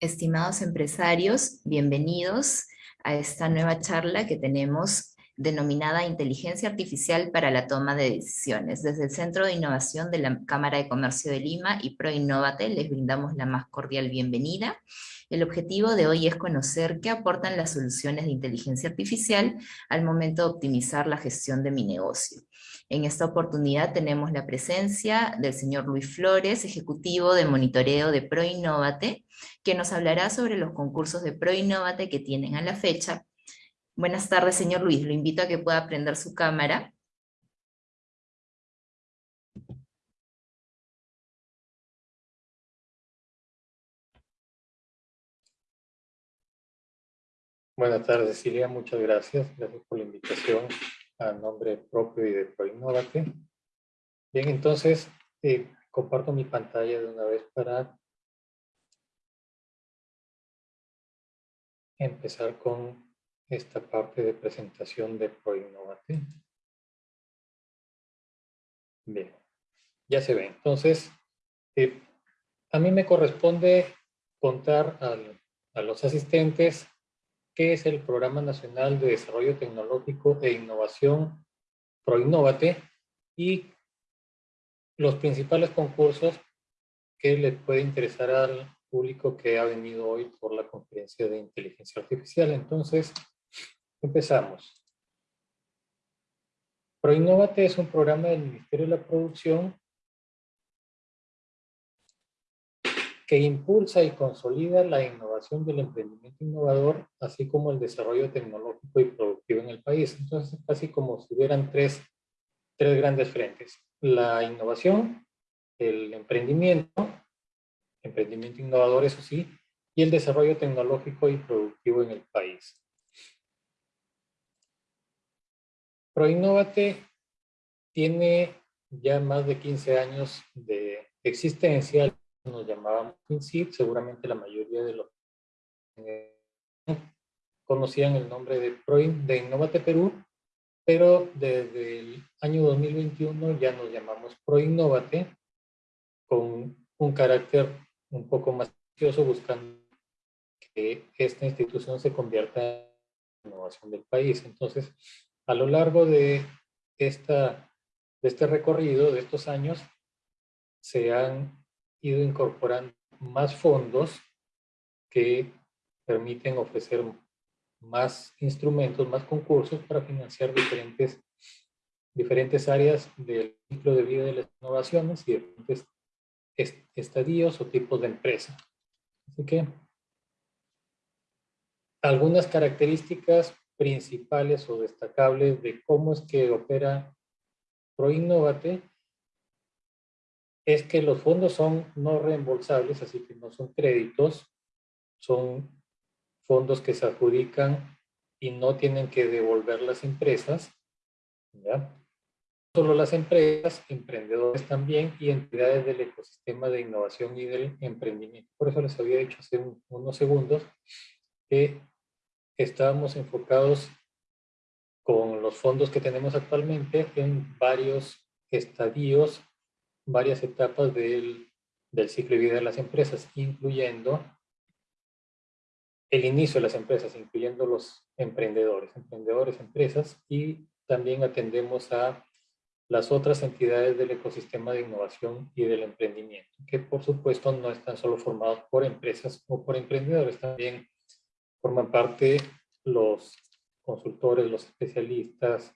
Estimados empresarios, bienvenidos a esta nueva charla que tenemos denominada Inteligencia Artificial para la Toma de Decisiones. Desde el Centro de Innovación de la Cámara de Comercio de Lima y ProInnovate les brindamos la más cordial bienvenida. El objetivo de hoy es conocer qué aportan las soluciones de inteligencia artificial al momento de optimizar la gestión de mi negocio. En esta oportunidad tenemos la presencia del señor Luis Flores, ejecutivo de monitoreo de ProInnovate, que nos hablará sobre los concursos de ProInnovate que tienen a la fecha Buenas tardes, señor Luis. Lo invito a que pueda prender su cámara. Buenas tardes, Cecilia. Muchas gracias. Gracias por la invitación a nombre propio y de ProInnovate. Bien, entonces, eh, comparto mi pantalla de una vez para empezar con esta parte de presentación de ProInnovate. Bien, ya se ve. Entonces, eh, a mí me corresponde contar a los asistentes qué es el Programa Nacional de Desarrollo Tecnológico e Innovación ProInnovate y los principales concursos que le puede interesar al público que ha venido hoy por la conferencia de inteligencia artificial. Entonces, Empezamos. ProInnovate es un programa del Ministerio de la Producción que impulsa y consolida la innovación del emprendimiento innovador, así como el desarrollo tecnológico y productivo en el país. Entonces, es casi como si hubieran tres, tres grandes frentes. La innovación, el emprendimiento, emprendimiento innovador, eso sí, y el desarrollo tecnológico y productivo en el país. ProInnovate tiene ya más de 15 años de existencia, nos llamábamos INSID, seguramente la mayoría de los conocían el nombre de, Pro, de Innovate Perú, pero desde el año 2021 ya nos llamamos ProInnovate con un carácter un poco más ambicioso buscando que esta institución se convierta en la innovación del país. Entonces, a lo largo de, esta, de este recorrido, de estos años, se han ido incorporando más fondos que permiten ofrecer más instrumentos, más concursos para financiar diferentes, diferentes áreas del ciclo de vida de las innovaciones y diferentes estadios o tipos de empresa. Así que algunas características principales o destacables de cómo es que opera ProInnovate es que los fondos son no reembolsables, así que no son créditos, son fondos que se adjudican y no tienen que devolver las empresas, ¿ya? Solo las empresas, emprendedores también y entidades del ecosistema de innovación y del emprendimiento. Por eso les había dicho hace unos segundos que estábamos enfocados con los fondos que tenemos actualmente en varios estadios, varias etapas del, del ciclo de vida de las empresas, incluyendo el inicio de las empresas, incluyendo los emprendedores, emprendedores, empresas, y también atendemos a las otras entidades del ecosistema de innovación y del emprendimiento, que por supuesto no están solo formados por empresas o por emprendedores, también forman parte los consultores, los especialistas,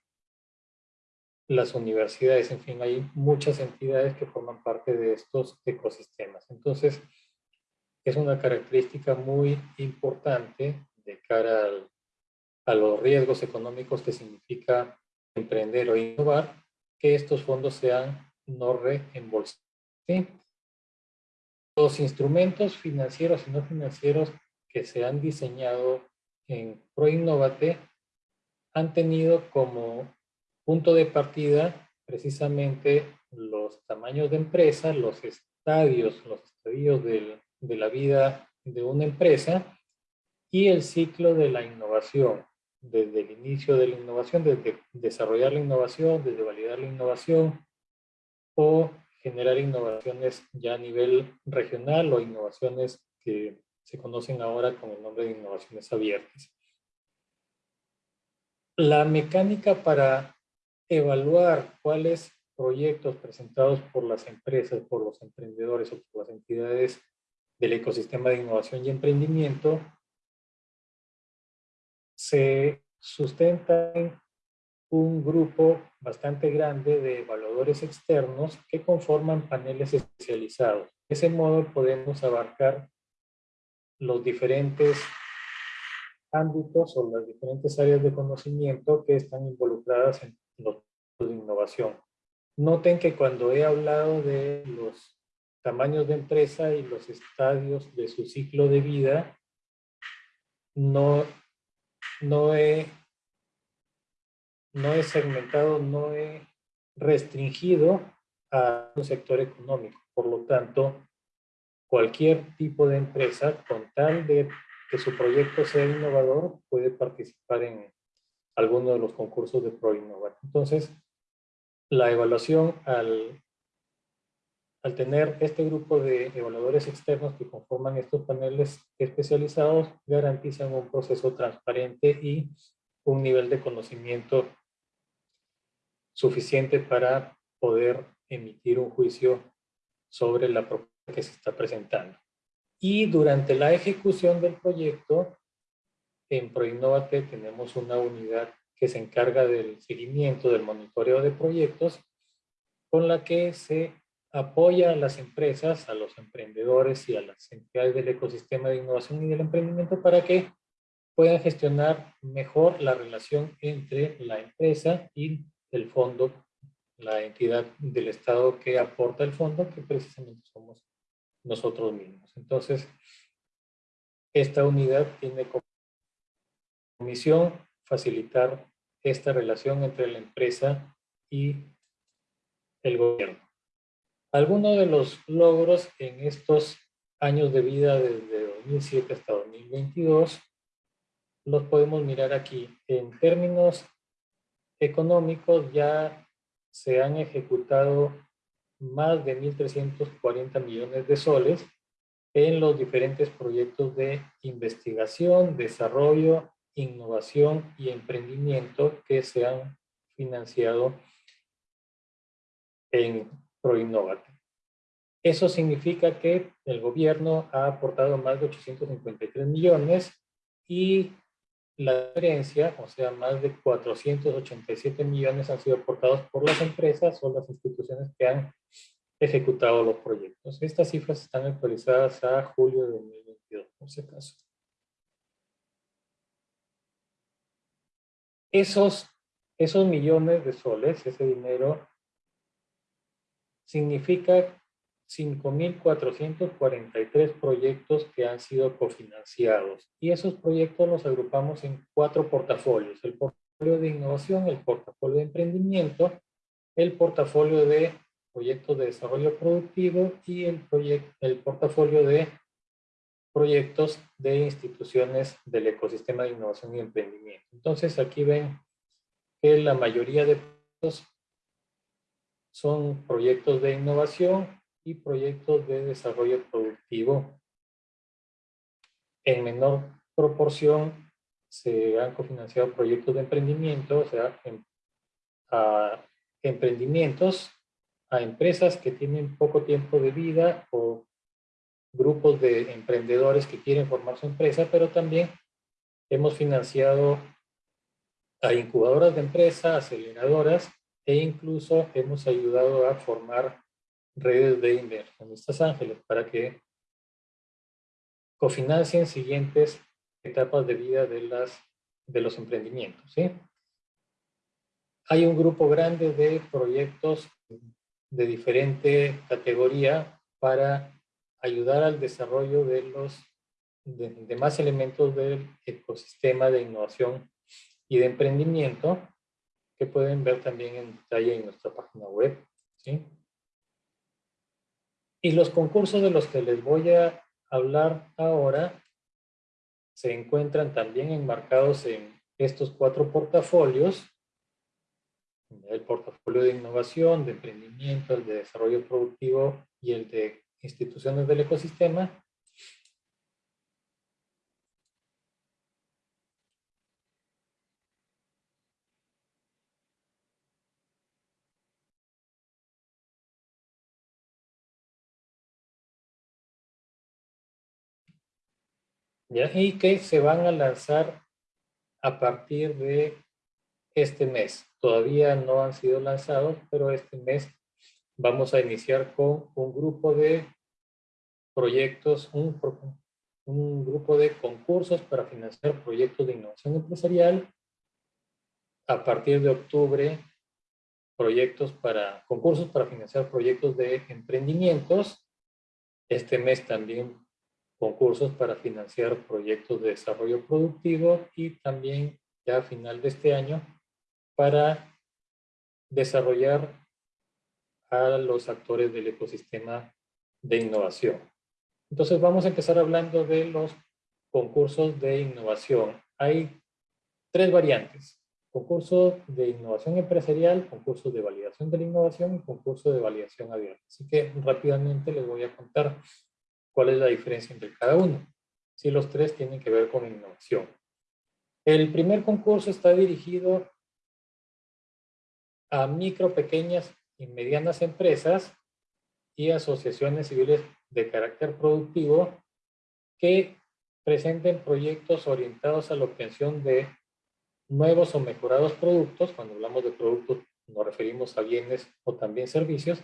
las universidades, en fin, hay muchas entidades que forman parte de estos ecosistemas. Entonces, es una característica muy importante de cara a los riesgos económicos que significa emprender o innovar, que estos fondos sean no reembolsados. Los instrumentos financieros y no financieros que se han diseñado en ProInnovate han tenido como punto de partida precisamente los tamaños de empresa, los estadios, los estadios de la vida de una empresa y el ciclo de la innovación, desde el inicio de la innovación, desde desarrollar la innovación, desde validar la innovación o generar innovaciones ya a nivel regional o innovaciones que se conocen ahora con el nombre de innovaciones abiertas. La mecánica para evaluar cuáles proyectos presentados por las empresas, por los emprendedores o por las entidades del ecosistema de innovación y emprendimiento se sustenta en un grupo bastante grande de evaluadores externos que conforman paneles especializados. De ese modo podemos abarcar los diferentes ámbitos o las diferentes áreas de conocimiento que están involucradas en los de innovación. Noten que cuando he hablado de los tamaños de empresa y los estadios de su ciclo de vida, no, no, he, no he segmentado, no he restringido a un sector económico. Por lo tanto, cualquier tipo de empresa, con tal de que su proyecto sea innovador, puede participar en alguno de los concursos de ProInnova. Entonces, la evaluación al, al tener este grupo de evaluadores externos que conforman estos paneles especializados, garantizan un proceso transparente y un nivel de conocimiento suficiente para poder emitir un juicio sobre la propuesta que se está presentando. Y durante la ejecución del proyecto, en ProInnovate tenemos una unidad que se encarga del seguimiento, del monitoreo de proyectos, con la que se apoya a las empresas, a los emprendedores y a las entidades del ecosistema de innovación y del emprendimiento para que puedan gestionar mejor la relación entre la empresa y el fondo, la entidad del Estado que aporta el fondo, que precisamente somos nosotros mismos. Entonces, esta unidad tiene como misión facilitar esta relación entre la empresa y el gobierno. Algunos de los logros en estos años de vida desde 2007 hasta 2022 los podemos mirar aquí. En términos económicos ya se han ejecutado más de 1.340 millones de soles en los diferentes proyectos de investigación, desarrollo innovación y emprendimiento que se han financiado en ProInnovate. Eso significa que el gobierno ha aportado más de 853 millones y la diferencia, o sea, más de 487 millones han sido aportados por las empresas o las instituciones que han ejecutado los proyectos. Estas cifras están actualizadas a julio de 2022, por si acaso. Esos, esos millones de soles, ese dinero, significa 5.443 proyectos que han sido cofinanciados. Y esos proyectos los agrupamos en cuatro portafolios. El portafolio de innovación, el portafolio de emprendimiento, el portafolio de proyectos de desarrollo productivo y el, el portafolio de proyectos de instituciones del ecosistema de innovación y emprendimiento. Entonces aquí ven que la mayoría de proyectos son proyectos de innovación y proyectos de desarrollo productivo. En menor proporción se han cofinanciado proyectos de emprendimiento, o sea, a emprendimientos a empresas que tienen poco tiempo de vida o grupos de emprendedores que quieren formar su empresa, pero también hemos financiado a incubadoras de empresas, aceleradoras, e incluso hemos ayudado a formar redes de inversionistas ángeles para que cofinancien siguientes etapas de vida de, las, de los emprendimientos. ¿sí? Hay un grupo grande de proyectos de diferente categoría para ayudar al desarrollo de los demás elementos del ecosistema de innovación y de emprendimiento que pueden ver también en detalle en nuestra página web. ¿sí? Y los concursos de los que les voy a hablar ahora se encuentran también enmarcados en estos cuatro portafolios, el portafolio de innovación, de emprendimiento, el de desarrollo productivo y el de instituciones del ecosistema, y que se van a lanzar a partir de este mes. Todavía no han sido lanzados, pero este mes vamos a iniciar con un grupo de proyectos, un, un grupo de concursos para financiar proyectos de innovación empresarial. A partir de octubre, proyectos para, concursos para financiar proyectos de emprendimientos. Este mes también concursos para financiar proyectos de desarrollo productivo y también ya a final de este año para desarrollar a los actores del ecosistema de innovación. Entonces vamos a empezar hablando de los concursos de innovación. Hay tres variantes. Concurso de innovación empresarial, concurso de validación de la innovación y concurso de validación abierta. Así que rápidamente les voy a contar cuál es la diferencia entre cada uno. Si los tres tienen que ver con innovación. El primer concurso está dirigido a micro, pequeñas y medianas empresas y asociaciones civiles de carácter productivo que presenten proyectos orientados a la obtención de nuevos o mejorados productos. Cuando hablamos de productos nos referimos a bienes o también servicios.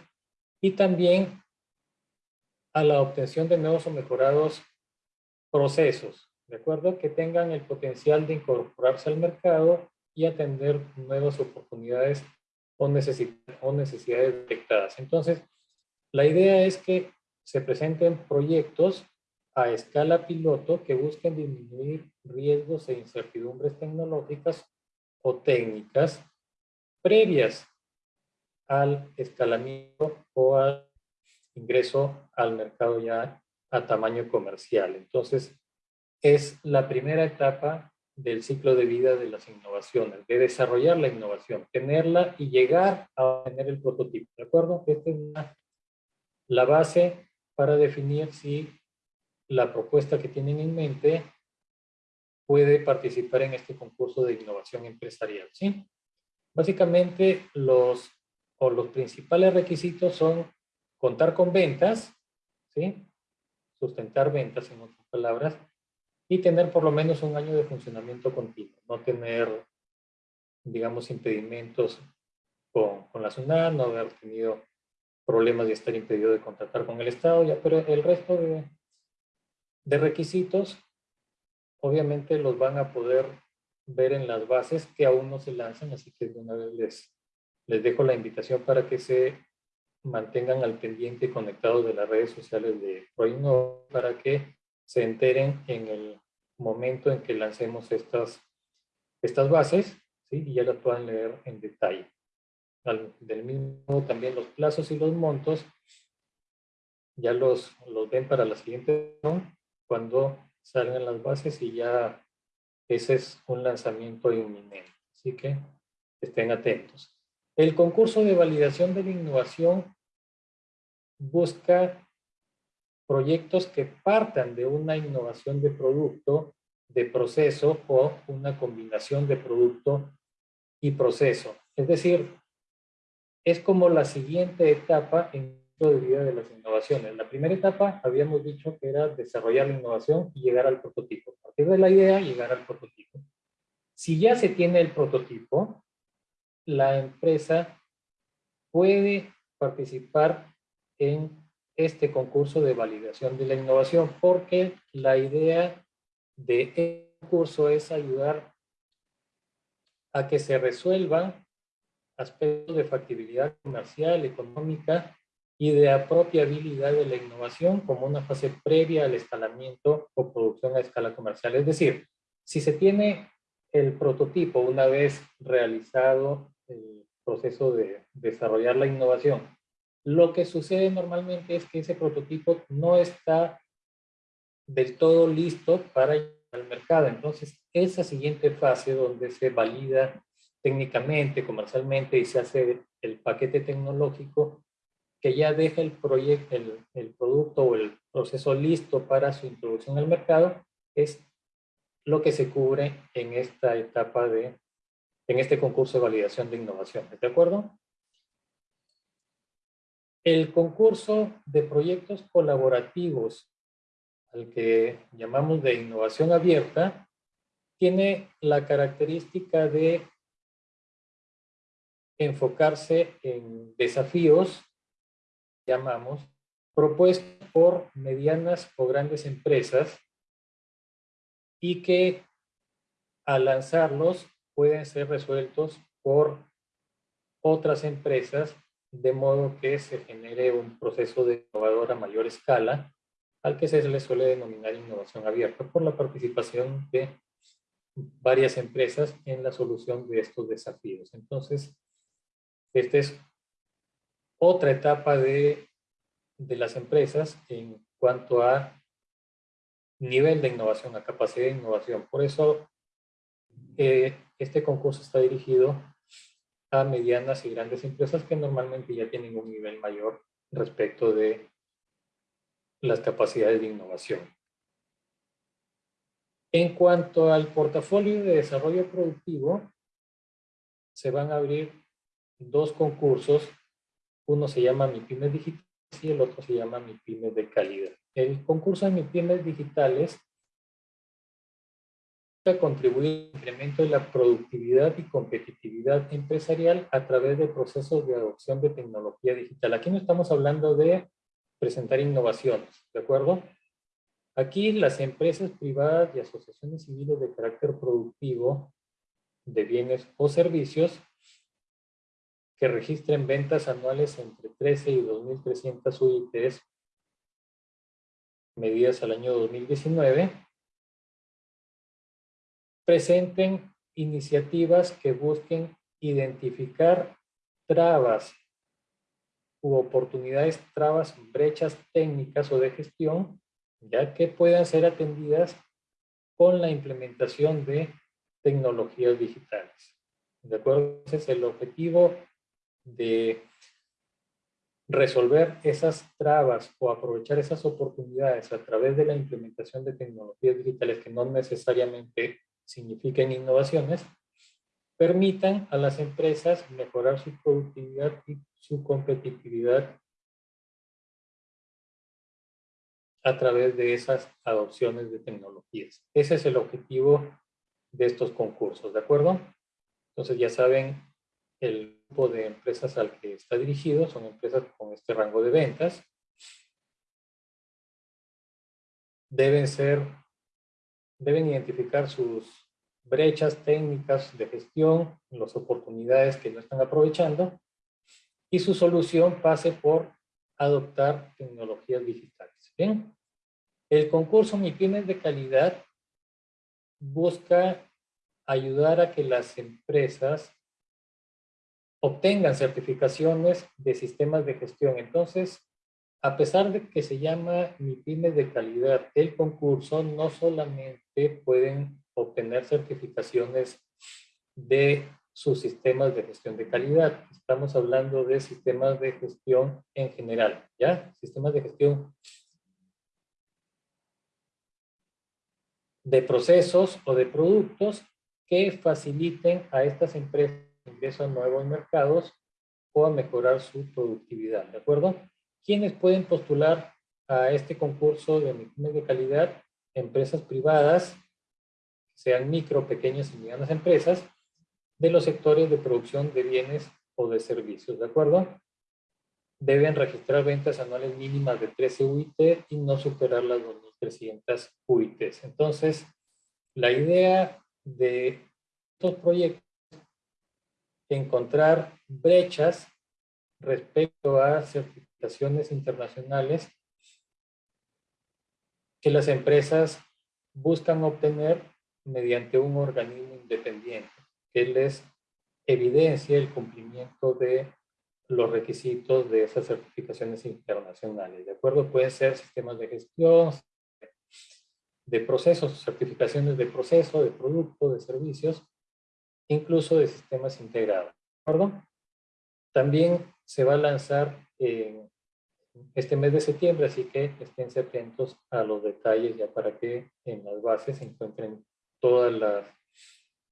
Y también a la obtención de nuevos o mejorados procesos, ¿de acuerdo? Que tengan el potencial de incorporarse al mercado y atender nuevas oportunidades o, necesidades detectadas. Entonces, la idea es que se presenten proyectos a escala piloto que busquen disminuir riesgos e incertidumbres tecnológicas o técnicas previas al escalamiento o al ingreso al mercado ya a tamaño comercial. Entonces, es la primera etapa del ciclo de vida de las innovaciones, de desarrollar la innovación, tenerla y llegar a tener el prototipo, ¿de acuerdo? Esta es la, base para definir si la propuesta que tienen en mente puede participar en este concurso de innovación empresarial, ¿sí? Básicamente, los, o los principales requisitos son contar con ventas, ¿sí? sustentar ventas en otras palabras, y tener por lo menos un año de funcionamiento continuo, no tener, digamos, impedimentos con, la SUNAT, no haber tenido problemas de estar impedido de contratar con el Estado, ya, pero el resto de, de requisitos, obviamente los van a poder ver en las bases que aún no se lanzan, así que de una vez les, les dejo la invitación para que se mantengan al pendiente conectados de las redes sociales de ProInno para que se enteren en el momento en que lancemos estas, estas bases ¿sí? y ya las puedan leer en detalle. del mismo también los plazos y los montos ya los, los ven para la siguiente cuando salgan las bases y ya ese es un lanzamiento inminente. Así que estén atentos. El concurso de validación de la innovación busca proyectos que partan de una innovación de producto, de proceso o una combinación de producto y proceso. Es decir, es como la siguiente etapa en de vida de las innovaciones. La primera etapa habíamos dicho que era desarrollar la innovación y llegar al prototipo. A partir de la idea, llegar al prototipo. Si ya se tiene el prototipo, la empresa puede participar en este concurso de validación de la innovación porque la idea de este concurso es ayudar a que se resuelvan aspectos de factibilidad comercial, económica y de apropiabilidad de la innovación como una fase previa al escalamiento o producción a escala comercial. Es decir, si se tiene el prototipo una vez realizado el proceso de desarrollar la innovación, lo que sucede normalmente es que ese prototipo no está del todo listo para al mercado. Entonces, esa siguiente fase donde se valida técnicamente, comercialmente y se hace el paquete tecnológico que ya deja el, proyecto, el, el producto o el proceso listo para su introducción al mercado, es lo que se cubre en esta etapa de, en este concurso de validación de innovación. ¿De acuerdo? El concurso de proyectos colaborativos, al que llamamos de innovación abierta, tiene la característica de enfocarse en desafíos, llamamos, propuestos por medianas o grandes empresas y que al lanzarlos pueden ser resueltos por otras empresas de modo que se genere un proceso de innovador a mayor escala al que se le suele denominar innovación abierta por la participación de varias empresas en la solución de estos desafíos. Entonces, esta es otra etapa de, de las empresas en cuanto a nivel de innovación, a capacidad de innovación. Por eso, eh, este concurso está dirigido a medianas y grandes empresas que normalmente ya tienen un nivel mayor respecto de las capacidades de innovación. En cuanto al portafolio de desarrollo productivo, se van a abrir dos concursos. Uno se llama Mi Pymes Digital y el otro se llama Mi Pymes de Calidad. El concurso de Mi Pymes Digitales contribuir al incremento de la productividad y competitividad empresarial a través de procesos de adopción de tecnología digital. Aquí no estamos hablando de presentar innovaciones, ¿de acuerdo? Aquí las empresas privadas y asociaciones civiles de carácter productivo de bienes o servicios que registren ventas anuales entre 13 y 2.300 UITs medidas al año 2019 presenten iniciativas que busquen identificar trabas u oportunidades, trabas, brechas técnicas o de gestión, ya que puedan ser atendidas con la implementación de tecnologías digitales. ¿De acuerdo? Ese es el objetivo de resolver esas trabas o aprovechar esas oportunidades a través de la implementación de tecnologías digitales que no necesariamente signifiquen innovaciones, permitan a las empresas mejorar su productividad y su competitividad a través de esas adopciones de tecnologías. Ese es el objetivo de estos concursos, ¿de acuerdo? Entonces ya saben el grupo de empresas al que está dirigido, son empresas con este rango de ventas. Deben ser deben identificar sus brechas técnicas de gestión, las oportunidades que no están aprovechando y su solución pase por adoptar tecnologías digitales. El concurso Mi Pymes de Calidad busca ayudar a que las empresas obtengan certificaciones de sistemas de gestión. Entonces, a pesar de que se llama Mi Pymes de Calidad, el concurso no solamente pueden obtener certificaciones de sus sistemas de gestión de calidad. Estamos hablando de sistemas de gestión en general, ¿ya? Sistemas de gestión de procesos o de productos que faciliten a estas empresas ingreso a nuevos mercados o a mejorar su productividad, ¿de acuerdo? ¿Quiénes pueden postular a este concurso de emisiones de calidad? Empresas privadas, sean micro, pequeñas y medianas empresas, de los sectores de producción de bienes o de servicios, ¿de acuerdo? Deben registrar ventas anuales mínimas de 13 UIT y no superar las 2.300 UITs. Entonces, la idea de estos proyectos encontrar brechas respecto a certificaciones internacionales que las empresas buscan obtener mediante un organismo independiente que les evidencia el cumplimiento de los requisitos de esas certificaciones internacionales. ¿De acuerdo? Pueden ser sistemas de gestión, de procesos, certificaciones de proceso, de producto, de servicios, incluso de sistemas integrados. ¿De acuerdo? También se va a lanzar este mes de septiembre, así que estén atentos a los detalles ya para que en las bases se encuentren todas las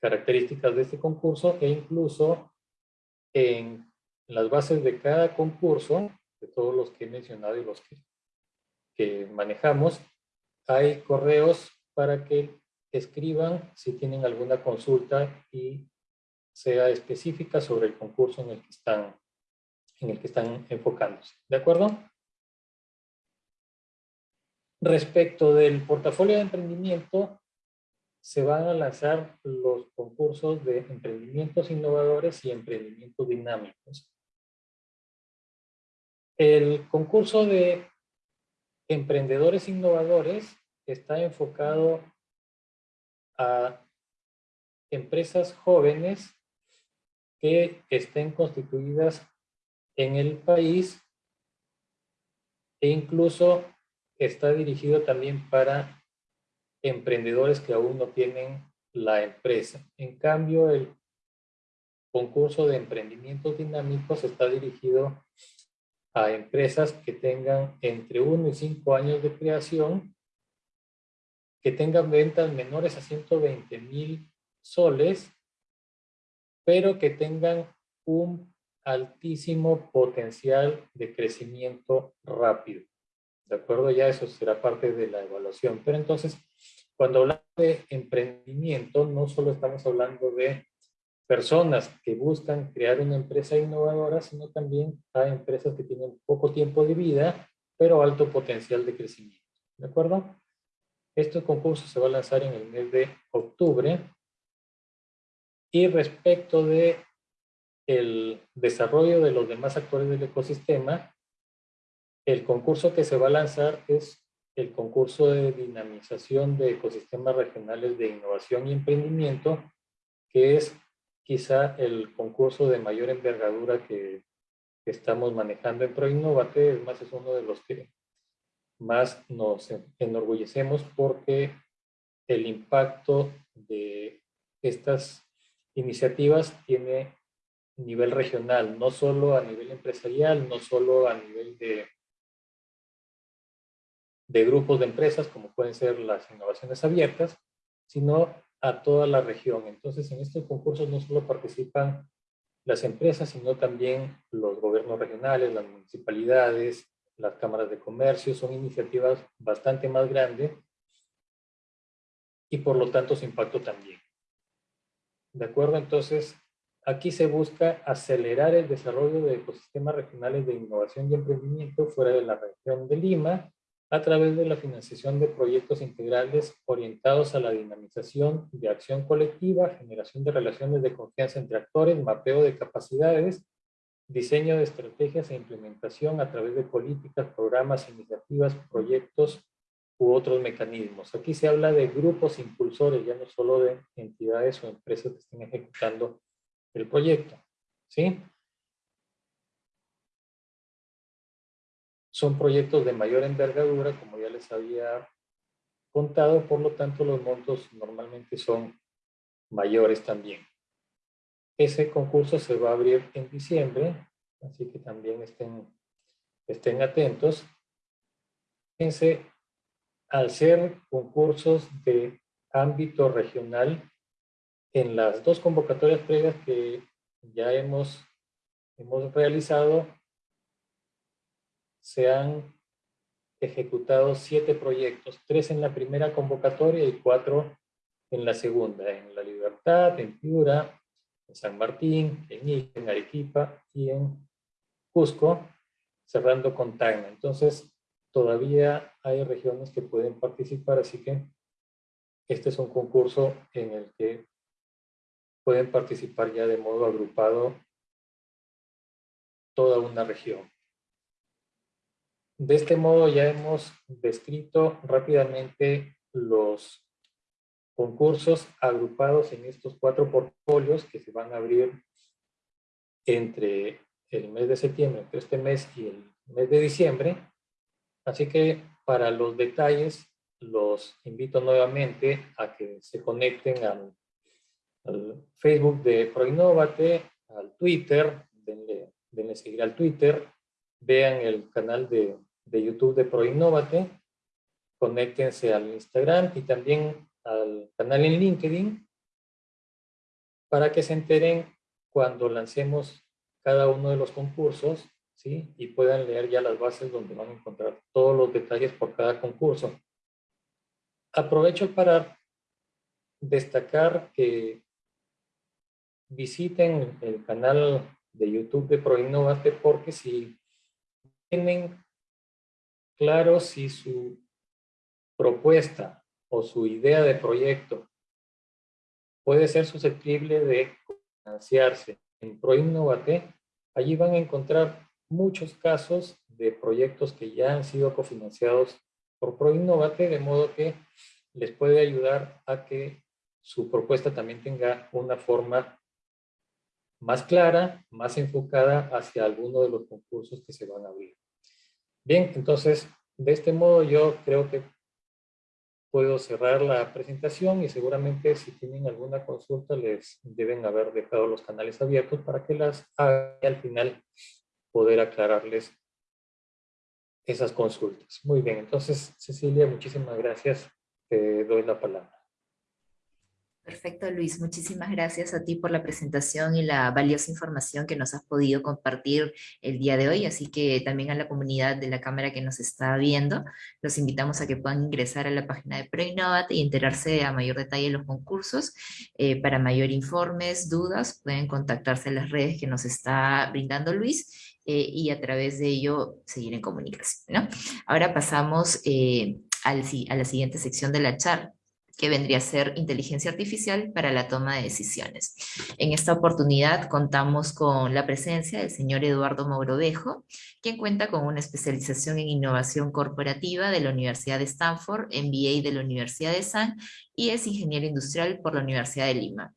características de este concurso e incluso en las bases de cada concurso, de todos los que he mencionado y los que, que manejamos, hay correos para que escriban si tienen alguna consulta y sea específica sobre el concurso en el que están, en el que están enfocándose. ¿De acuerdo? Respecto del portafolio de emprendimiento, se van a lanzar los concursos de emprendimientos innovadores y emprendimientos dinámicos. El concurso de emprendedores innovadores está enfocado a empresas jóvenes que estén constituidas en el país e incluso está dirigido también para emprendedores que aún no tienen la empresa. En cambio, el concurso de emprendimientos dinámicos está dirigido a empresas que tengan entre 1 y 5 años de creación, que tengan ventas menores a 120 mil soles, pero que tengan un altísimo potencial de crecimiento rápido. ¿De acuerdo? Ya eso será parte de la evaluación. Pero entonces, cuando hablamos de emprendimiento, no solo estamos hablando de personas que buscan crear una empresa innovadora, sino también a empresas que tienen poco tiempo de vida, pero alto potencial de crecimiento. ¿De acuerdo? Este concurso se va a lanzar en el mes de octubre. Y respecto de el desarrollo de los demás actores del ecosistema, el concurso que se va a lanzar es el concurso de dinamización de ecosistemas regionales de innovación y emprendimiento, que es quizá el concurso de mayor envergadura que, estamos manejando en ProInnovate, es más, es uno de los que más nos enorgullecemos porque el impacto de estas iniciativas tiene nivel regional, no solo a nivel empresarial, no solo a nivel de, de grupos de empresas, como pueden ser las innovaciones abiertas, sino a toda la región. Entonces, en estos concursos no solo participan las empresas, sino también los gobiernos regionales, las municipalidades, las cámaras de comercio. Son iniciativas bastante más grandes y por lo tanto su impacto también. ¿De acuerdo? Entonces, aquí se busca acelerar el desarrollo de ecosistemas regionales de innovación y emprendimiento fuera de la región de Lima, a través de la financiación de proyectos integrales orientados a la dinamización de acción colectiva, generación de relaciones de confianza entre actores, mapeo de capacidades, diseño de estrategias e implementación a través de políticas, programas, iniciativas, proyectos u otros mecanismos. Aquí se habla de grupos impulsores, ya no solo de entidades o empresas que estén ejecutando el proyecto. ¿sí? Son proyectos de mayor envergadura, como ya les había contado, por lo tanto los montos normalmente son mayores también. Ese concurso se va a abrir en diciembre, así que también estén, estén atentos. Fíjense, al ser concursos de ámbito regional, en las dos convocatorias previas que ya hemos, hemos realizado, se han ejecutado siete proyectos, tres en la primera convocatoria y cuatro en la segunda, en La Libertad, en Piura, en San Martín, en Ica, en Arequipa y en Cusco, cerrando con Tacna. Entonces, todavía hay regiones que pueden participar, así que este es un concurso en el que pueden participar ya de modo agrupado toda una región. De este modo ya hemos descrito rápidamente los concursos agrupados en estos cuatro portfolios que se van a abrir entre el mes de septiembre, entre este mes y el mes de diciembre. Así que para los detalles los invito nuevamente a que se conecten al, Facebook de Proinnovate, al Twitter, denle, denle, seguir al Twitter, vean el canal de, de YouTube de Proinnovate, conéctense al Instagram y también al canal en LinkedIn para que se enteren cuando lancemos cada uno de los concursos ¿sí? y puedan leer ya las bases donde van a encontrar todos los detalles por cada concurso. Aprovecho para destacar que visiten el canal de YouTube de ProInnovate porque si tienen claro si su propuesta o su idea de proyecto puede ser susceptible de financiarse en ProInnovate, allí van a encontrar muchos casos de proyectos que ya han sido cofinanciados por ProInnovate, de modo que les puede ayudar a que su propuesta también tenga una forma más clara, más enfocada hacia alguno de los concursos que se van a abrir. Bien, entonces, de este modo yo creo que puedo cerrar la presentación y seguramente si tienen alguna consulta les deben haber dejado los canales abiertos para que las haga y al final poder aclararles esas consultas. Muy bien, entonces Cecilia, muchísimas gracias. Te doy la palabra. Perfecto, Luis. Muchísimas gracias a ti por la presentación y la valiosa información que nos has podido compartir el día de hoy. Así que también a la comunidad de la Cámara que nos está viendo, los invitamos a que puedan ingresar a la página de ProInnovate y enterarse a mayor detalle de los concursos. Eh, para mayor informes, dudas, pueden contactarse en las redes que nos está brindando Luis eh, y a través de ello seguir en comunicación. Ahora pasamos eh, al, a la siguiente sección de la charla que vendría a ser inteligencia artificial para la toma de decisiones. En esta oportunidad contamos con la presencia del señor Eduardo Mourovejo, quien cuenta con una especialización en innovación corporativa de la Universidad de Stanford, MBA de la Universidad de San y es ingeniero industrial por la Universidad de Lima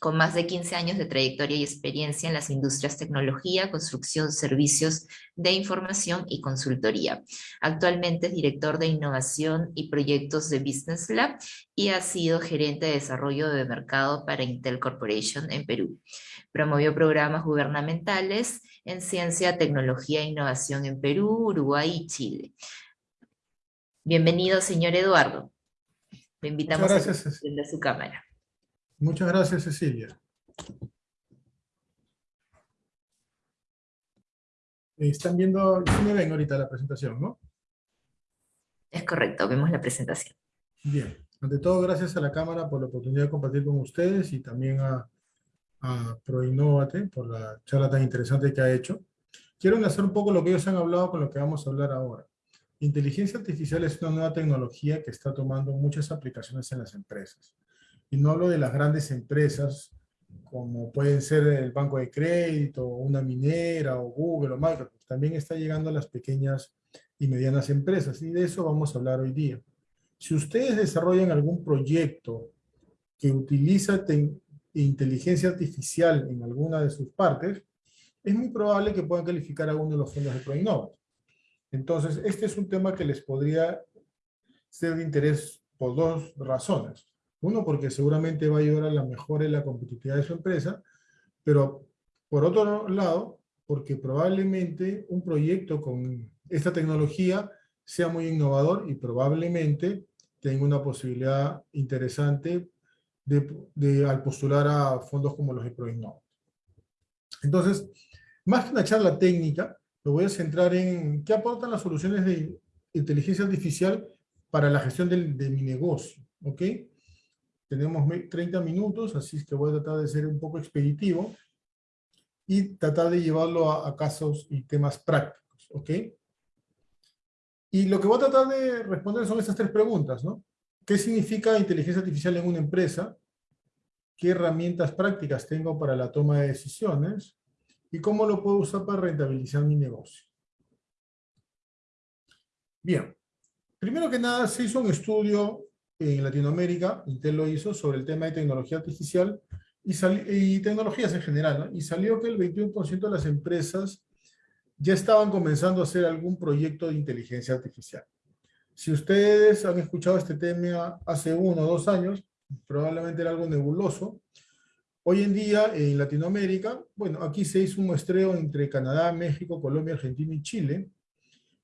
con más de 15 años de trayectoria y experiencia en las industrias tecnología, construcción, servicios de información y consultoría. Actualmente es director de innovación y proyectos de Business Lab y ha sido gerente de desarrollo de mercado para Intel Corporation en Perú. Promovió programas gubernamentales en ciencia, tecnología e innovación en Perú, Uruguay y Chile. Bienvenido, señor Eduardo. Le invitamos a su cámara. Muchas gracias, Cecilia. Están viendo, sí me ven ahorita la presentación, ¿no? Es correcto, vemos la presentación. Bien, ante todo gracias a la Cámara por la oportunidad de compartir con ustedes y también a, a ProInnovate por la charla tan interesante que ha hecho. Quiero enlazar un poco lo que ellos han hablado con lo que vamos a hablar ahora. Inteligencia artificial es una nueva tecnología que está tomando muchas aplicaciones en las empresas y no hablo de las grandes empresas como pueden ser el banco de crédito, una minera, o Google, o Microsoft. También está llegando a las pequeñas y medianas empresas, y de eso vamos a hablar hoy día. Si ustedes desarrollan algún proyecto que utiliza inteligencia artificial en alguna de sus partes, es muy probable que puedan calificar a uno de los fondos de ProInnova. Entonces, este es un tema que les podría ser de interés por dos razones. Uno, porque seguramente va a ayudar a la mejora en la competitividad de su empresa, pero por otro lado, porque probablemente un proyecto con esta tecnología sea muy innovador y probablemente tenga una posibilidad interesante de, al postular a fondos como los de ProInnova. Entonces, más que una charla técnica, me voy a centrar en qué aportan las soluciones de inteligencia artificial para la gestión de mi negocio. ¿ok? Tenemos 30 minutos, así es que voy a tratar de ser un poco expeditivo y tratar de llevarlo a, casos y temas prácticos, ¿ok? Y lo que voy a tratar de responder son estas tres preguntas, ¿no? ¿Qué significa inteligencia artificial en una empresa? ¿Qué herramientas prácticas tengo para la toma de decisiones? ¿Y cómo lo puedo usar para rentabilizar mi negocio? Bien, primero que nada se hizo un estudio en Latinoamérica, Intel lo hizo, sobre el tema de tecnología artificial y, y tecnologías en general, y salió que el 21% de las empresas ya estaban comenzando a hacer algún proyecto de inteligencia artificial. Si ustedes han escuchado este tema hace uno o dos años, probablemente era algo nebuloso. Hoy en día, en Latinoamérica, bueno, aquí se hizo un muestreo entre Canadá, México, Colombia, Argentina y Chile.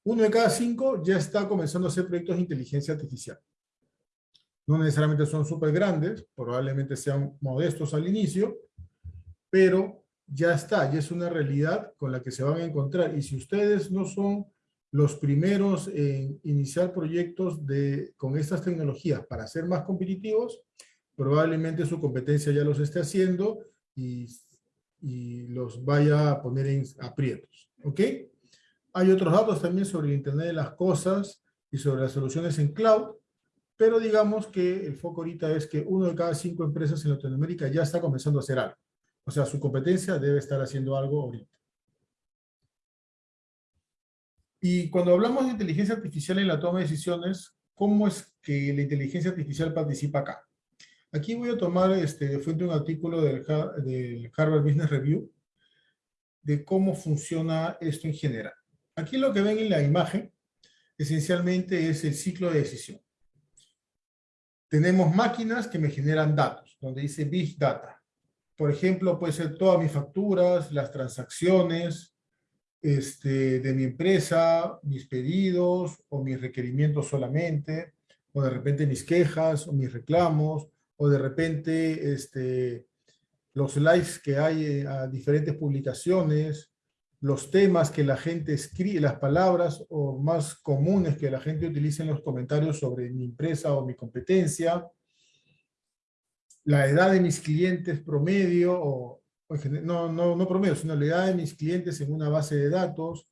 Uno de cada cinco ya está comenzando a hacer proyectos de inteligencia artificial. No necesariamente son súper grandes, probablemente sean modestos al inicio, pero ya está, ya es una realidad con la que se van a encontrar. Y si ustedes no son los primeros en iniciar proyectos de, con estas tecnologías para ser más competitivos, probablemente su competencia ya los esté haciendo y, y los vaya a poner en aprietos. ¿Ok? Hay otros datos también sobre el Internet de las Cosas y sobre las soluciones en cloud, pero digamos que el foco ahorita es que uno de cada cinco empresas en Latinoamérica ya está comenzando a hacer algo. O sea, su competencia debe estar haciendo algo ahorita. Y cuando hablamos de inteligencia artificial en la toma de decisiones, ¿cómo es que la inteligencia artificial participa acá? Aquí voy a tomar este, de fuente un artículo del, del Harvard Business Review de cómo funciona esto en general. Aquí lo que ven en la imagen esencialmente es el ciclo de decisión. Tenemos máquinas que me generan datos, donde dice Big Data. Por ejemplo, puede ser todas mis facturas, las transacciones este, de mi empresa, mis pedidos o mis requerimientos solamente, o de repente mis quejas o mis reclamos, o de repente este, los likes que hay a diferentes publicaciones, los temas que la gente escribe, las palabras o más comunes que la gente utiliza en los comentarios sobre mi empresa o mi competencia, la edad de mis clientes promedio, o, no, no, no promedio, sino la edad de mis clientes en una base de datos,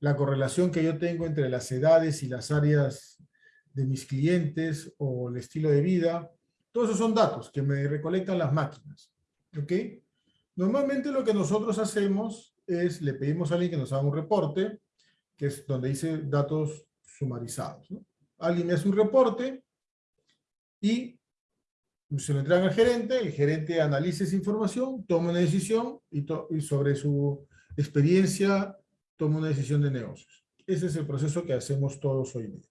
la correlación que yo tengo entre las edades y las áreas de mis clientes o el estilo de vida, todos esos son datos que me recolectan las máquinas. ¿Ok? Normalmente lo que nosotros hacemos es, le pedimos a alguien que nos haga un reporte, que es donde dice datos sumarizados. Alguien me hace un reporte y se lo entregan al gerente, el gerente analiza esa información, toma una decisión y, y sobre su experiencia toma una decisión de negocios. Ese es el proceso que hacemos todos hoy día.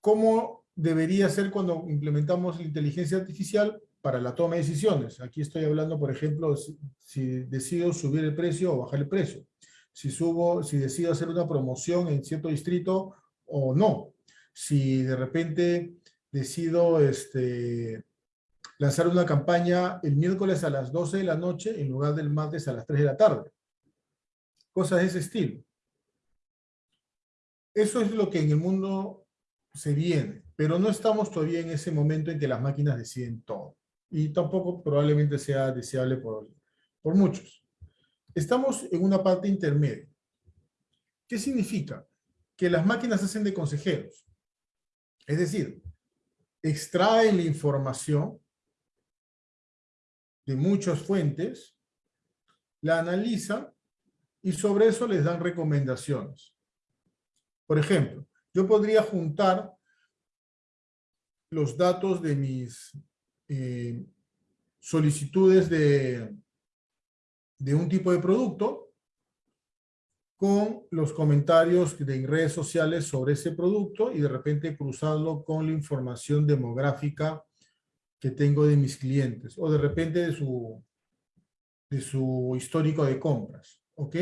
¿Cómo debería ser cuando implementamos la inteligencia artificial para la toma de decisiones. Aquí estoy hablando, por ejemplo, si, decido subir el precio o bajar el precio. Si, subo, si decido hacer una promoción en cierto distrito o no. Si de repente decido este, lanzar una campaña el miércoles a las 12 de la noche en lugar del martes a las 3 de la tarde. Cosas de ese estilo. Eso es lo que en el mundo se viene pero no estamos todavía en ese momento en que las máquinas deciden todo. Y tampoco probablemente sea deseable por, por muchos. Estamos en una parte intermedia. ¿Qué significa? Que las máquinas hacen de consejeros. Es decir, extraen la información de muchas fuentes, la analizan y sobre eso les dan recomendaciones. Por ejemplo, yo podría juntar los datos de mis eh, solicitudes de, de un tipo de producto con los comentarios de redes sociales sobre ese producto y de repente cruzarlo con la información demográfica que tengo de mis clientes o de repente de su, de su histórico de compras. ¿Ok?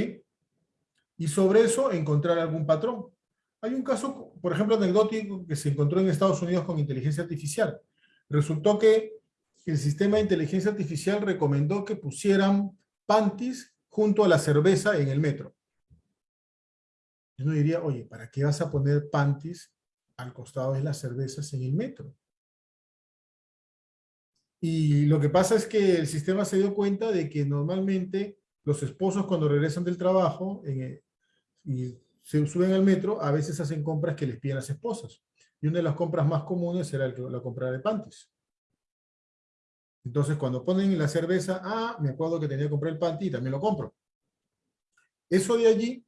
Y sobre eso encontrar algún patrón. Hay un caso, por ejemplo, anecdótico que se encontró en Estados Unidos con inteligencia artificial. Resultó que el sistema de inteligencia artificial recomendó que pusieran panties junto a la cerveza en el metro. Yo diría, oye, ¿para qué vas a poner panties al costado de las cervezas en el metro? Y lo que pasa es que el sistema se dio cuenta de que normalmente los esposos cuando regresan del trabajo y se suben al metro, a veces hacen compras que les piden las esposas. Y una de las compras más comunes era la compra de panties. Entonces, cuando ponen la cerveza, ah, me acuerdo que tenía que comprar el panty y también lo compro. Eso de allí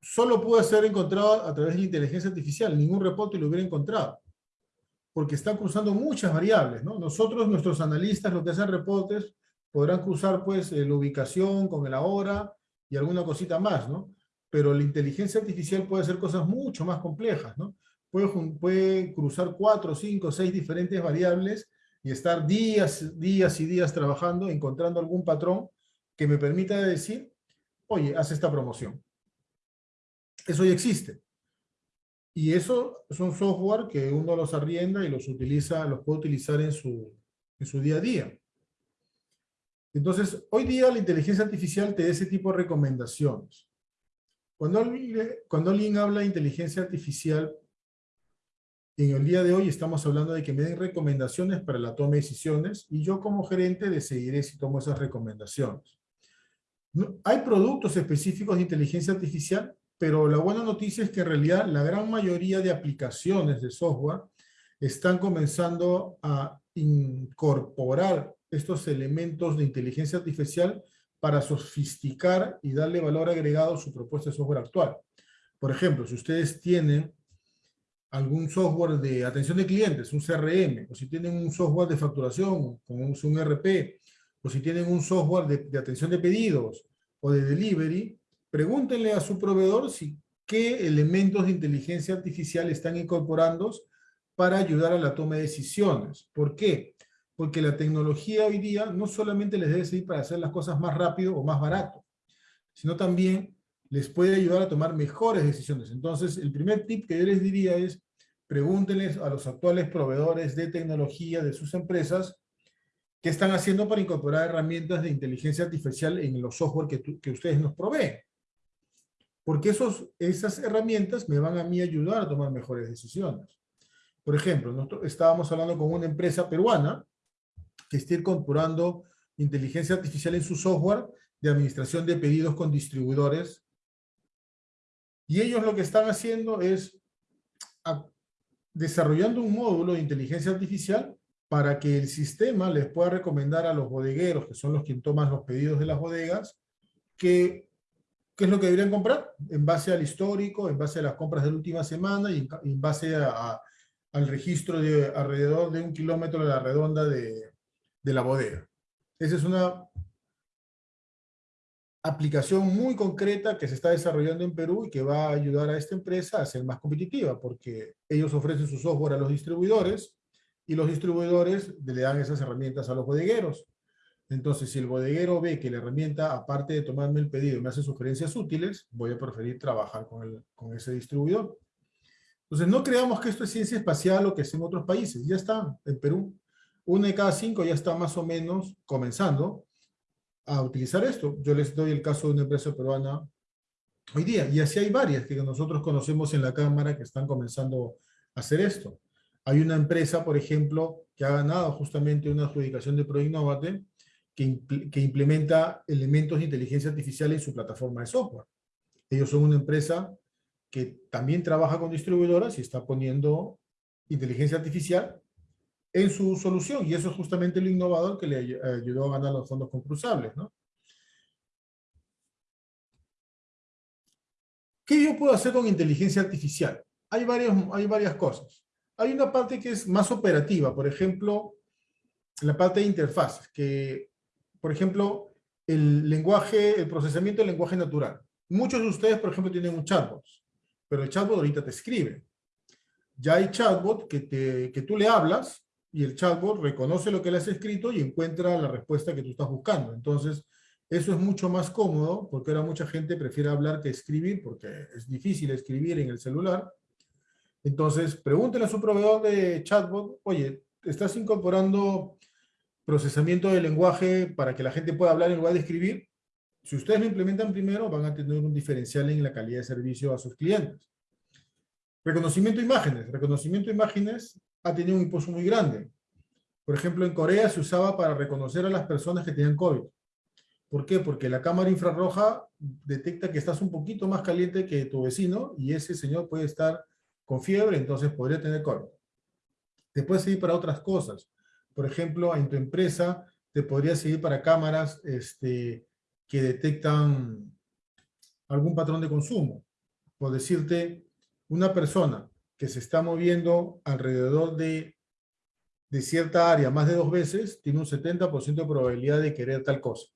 solo pudo ser encontrado a través de la inteligencia artificial. Ningún reporte lo hubiera encontrado. Porque están cruzando muchas variables, ¿no? Nosotros, nuestros analistas, los que hacen reportes, podrán cruzar, pues, eh, la ubicación con la hora y alguna cosita más, ¿no? pero la inteligencia artificial puede hacer cosas mucho más complejas, ¿no? Puede cruzar cuatro, cinco, seis diferentes variables y estar días, días y días trabajando, encontrando algún patrón que me permita decir, oye, haz esta promoción. Eso ya existe. Y eso es un software que uno los arrienda y los utiliza, los puede utilizar en su, en su día a día. Entonces, hoy día la inteligencia artificial te da ese tipo de recomendaciones. Cuando alguien, cuando alguien habla de inteligencia artificial, en el día de hoy estamos hablando de que me den recomendaciones para la toma de decisiones y yo como gerente decidiré si tomo esas recomendaciones. hay productos específicos de inteligencia artificial, pero la buena noticia es que en realidad la gran mayoría de aplicaciones de software están comenzando a incorporar estos elementos de inteligencia artificial para sofisticar y darle valor agregado a su propuesta de software actual. Por ejemplo, si ustedes tienen algún software de atención de clientes, un CRM, o si tienen un software de facturación, como un RP, o si tienen un software de, atención de pedidos o de delivery, pregúntenle a su proveedor si qué elementos de inteligencia artificial están incorporando para ayudar a la toma de decisiones. ¿Por qué? Porque la tecnología hoy día no solamente les debe servir para hacer las cosas más rápido o más barato, sino también les puede ayudar a tomar mejores decisiones. Entonces, el primer tip que yo les diría es, pregúntenles a los actuales proveedores de tecnología de sus empresas qué están haciendo para incorporar herramientas de inteligencia artificial en los software que, que ustedes nos proveen. Porque esos, esas herramientas me van a mí ayudar a tomar mejores decisiones. Por ejemplo, nosotros estábamos hablando con una empresa peruana que está incorporando inteligencia artificial en su software de administración de pedidos con distribuidores. Y ellos lo que están haciendo es desarrollando un módulo de inteligencia artificial para que el sistema les pueda recomendar a los bodegueros, que son los que toman los pedidos de las bodegas, que qué es lo que deberían comprar en base al histórico, en base a las compras de la última semana y en base al registro de alrededor de un kilómetro de la redonda de, la bodega. Esa es una aplicación muy concreta que se está desarrollando en Perú y que va a ayudar a esta empresa a ser más competitiva, porque ellos ofrecen su software a los distribuidores y los distribuidores le dan esas herramientas a los bodegueros. Entonces, si el bodeguero ve que la herramienta, aparte de tomarme el pedido, me hace sugerencias útiles, voy a preferir trabajar con, con ese distribuidor. Entonces, no creamos que esto es ciencia espacial o que es en otros países. Ya está en Perú. Una de cada cinco ya está más o menos comenzando a utilizar esto. Yo les doy el caso de una empresa peruana hoy día. Y así hay varias que nosotros conocemos en la Cámara que están comenzando a hacer esto. Hay una empresa, por ejemplo, que ha ganado justamente una adjudicación de ProInnovate que, que implementa elementos de inteligencia artificial en su plataforma de software. Ellos son una empresa que también trabaja con distribuidoras y está poniendo inteligencia artificial en su solución. Y eso es justamente lo innovador que le ayudó a ganar los fondos concursables. ¿no? ¿Qué yo puedo hacer con inteligencia artificial? Hay, varios, hay varias cosas. Hay una parte que es más operativa, por ejemplo, la parte de interfaces, que, por ejemplo, el lenguaje, el procesamiento del lenguaje natural. Muchos de ustedes, por ejemplo, tienen un chatbot pero el chatbot ahorita te escribe. Ya hay chatbot que, te, que tú le hablas y el chatbot reconoce lo que le has escrito y encuentra la respuesta que tú estás buscando. Entonces, eso es mucho más cómodo porque ahora mucha gente prefiere hablar que escribir porque es difícil escribir en el celular. Entonces, pregúntele a su proveedor de chatbot, oye, ¿estás incorporando procesamiento de lenguaje para que la gente pueda hablar en lugar de escribir? Si ustedes lo implementan primero, van a tener un diferencial en la calidad de servicio a sus clientes. Reconocimiento de imágenes. Reconocimiento de imágenes ha tenido un impulso muy grande. Por ejemplo, en Corea se usaba para reconocer a las personas que tenían COVID. ¿Por qué? Porque la cámara infrarroja detecta que estás un poquito más caliente que tu vecino y ese señor puede estar con fiebre, entonces podría tener COVID. Te puede seguir para otras cosas. Por ejemplo, en tu empresa te podría seguir para cámaras este, que detectan algún patrón de consumo. Por decirte, una persona que se está moviendo alrededor de, de cierta área más de dos veces, tiene un 70% de probabilidad de querer tal cosa.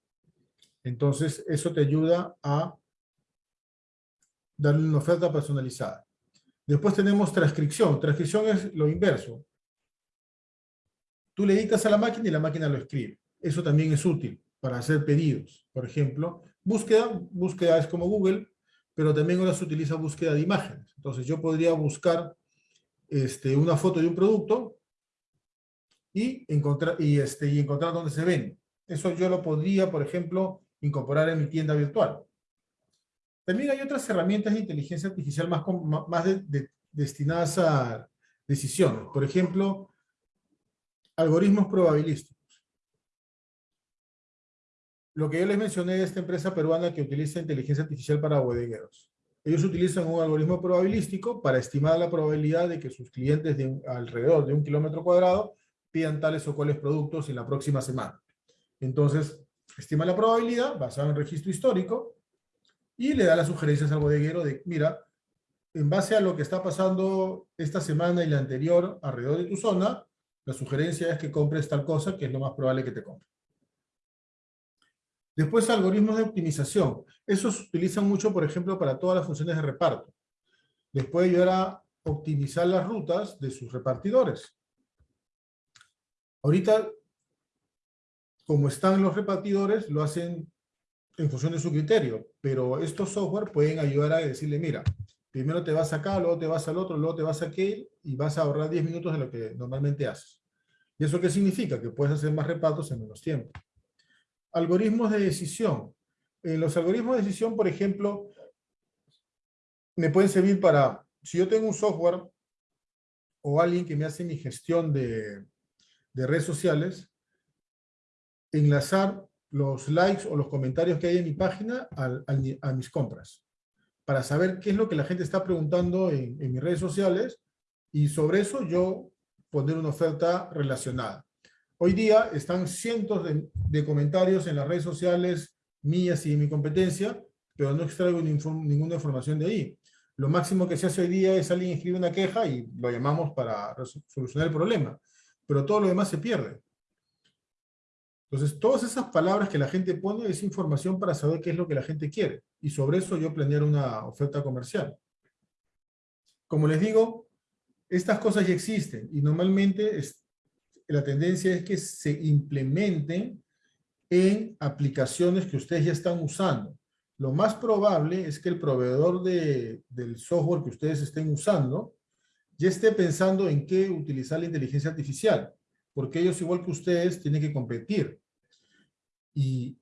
Entonces, eso te ayuda a darle una oferta personalizada. Después tenemos transcripción. Transcripción es lo inverso. Tú le dictas a la máquina y la máquina lo escribe. Eso también es útil para hacer pedidos. Por ejemplo, búsqueda, búsqueda es como Google, pero también ahora se utiliza búsqueda de imágenes. Entonces yo podría buscar este, una foto de un producto y encontrar, y, este, y encontrar dónde se vende. Eso yo lo podría, por ejemplo, incorporar en mi tienda virtual. También hay otras herramientas de inteligencia artificial más, más destinadas a decisiones. Por ejemplo, algoritmos probabilísticos. Lo que yo les mencioné de esta empresa peruana que utiliza inteligencia artificial para bodegueros. Ellos utilizan un algoritmo probabilístico para estimar la probabilidad de que sus clientes de alrededor de un kilómetro cuadrado pidan tales o cuales productos en la próxima semana. Entonces, estima la probabilidad basada en registro histórico y le da las sugerencias al bodeguero de, mira, en base a lo que está pasando esta semana y la anterior alrededor de tu zona, la sugerencia es que compres tal cosa que es lo más probable que te compre. Después, algoritmos de optimización. Esos se utilizan mucho, por ejemplo, para todas las funciones de reparto. Les puede ayudar a optimizar las rutas de sus repartidores. Ahorita, como están los repartidores, lo hacen en función de su criterio, pero estos software pueden ayudar a decirle, mira, primero te vas acá, luego te vas al otro, luego te vas a aquel, y vas a ahorrar 10 minutos de lo que normalmente haces. ¿Y eso qué significa? Que puedes hacer más repartos en menos tiempo. Algoritmos de decisión. En los algoritmos de decisión, por ejemplo, me pueden servir para, si yo tengo un software o alguien que me hace mi gestión de, de redes sociales, enlazar los likes o los comentarios que hay en mi página a, mis compras, para saber qué es lo que la gente está preguntando en, mis redes sociales y sobre eso yo poner una oferta relacionada. Hoy día están cientos de, comentarios en las redes sociales mías y de mi competencia, pero no extraigo ninguna información de ahí. Lo máximo que se hace hoy día es alguien escribe una queja y lo llamamos para solucionar el problema. Pero todo lo demás se pierde. Entonces, todas esas palabras que la gente pone es información para saber qué es lo que la gente quiere. Y sobre eso yo planear una oferta comercial. Como les digo, estas cosas ya existen y normalmente la tendencia es que se implementen en aplicaciones que ustedes ya están usando. Lo más probable es que el proveedor del software que ustedes estén usando ya esté pensando en qué utilizar la inteligencia artificial porque ellos, igual que ustedes, tienen que competir y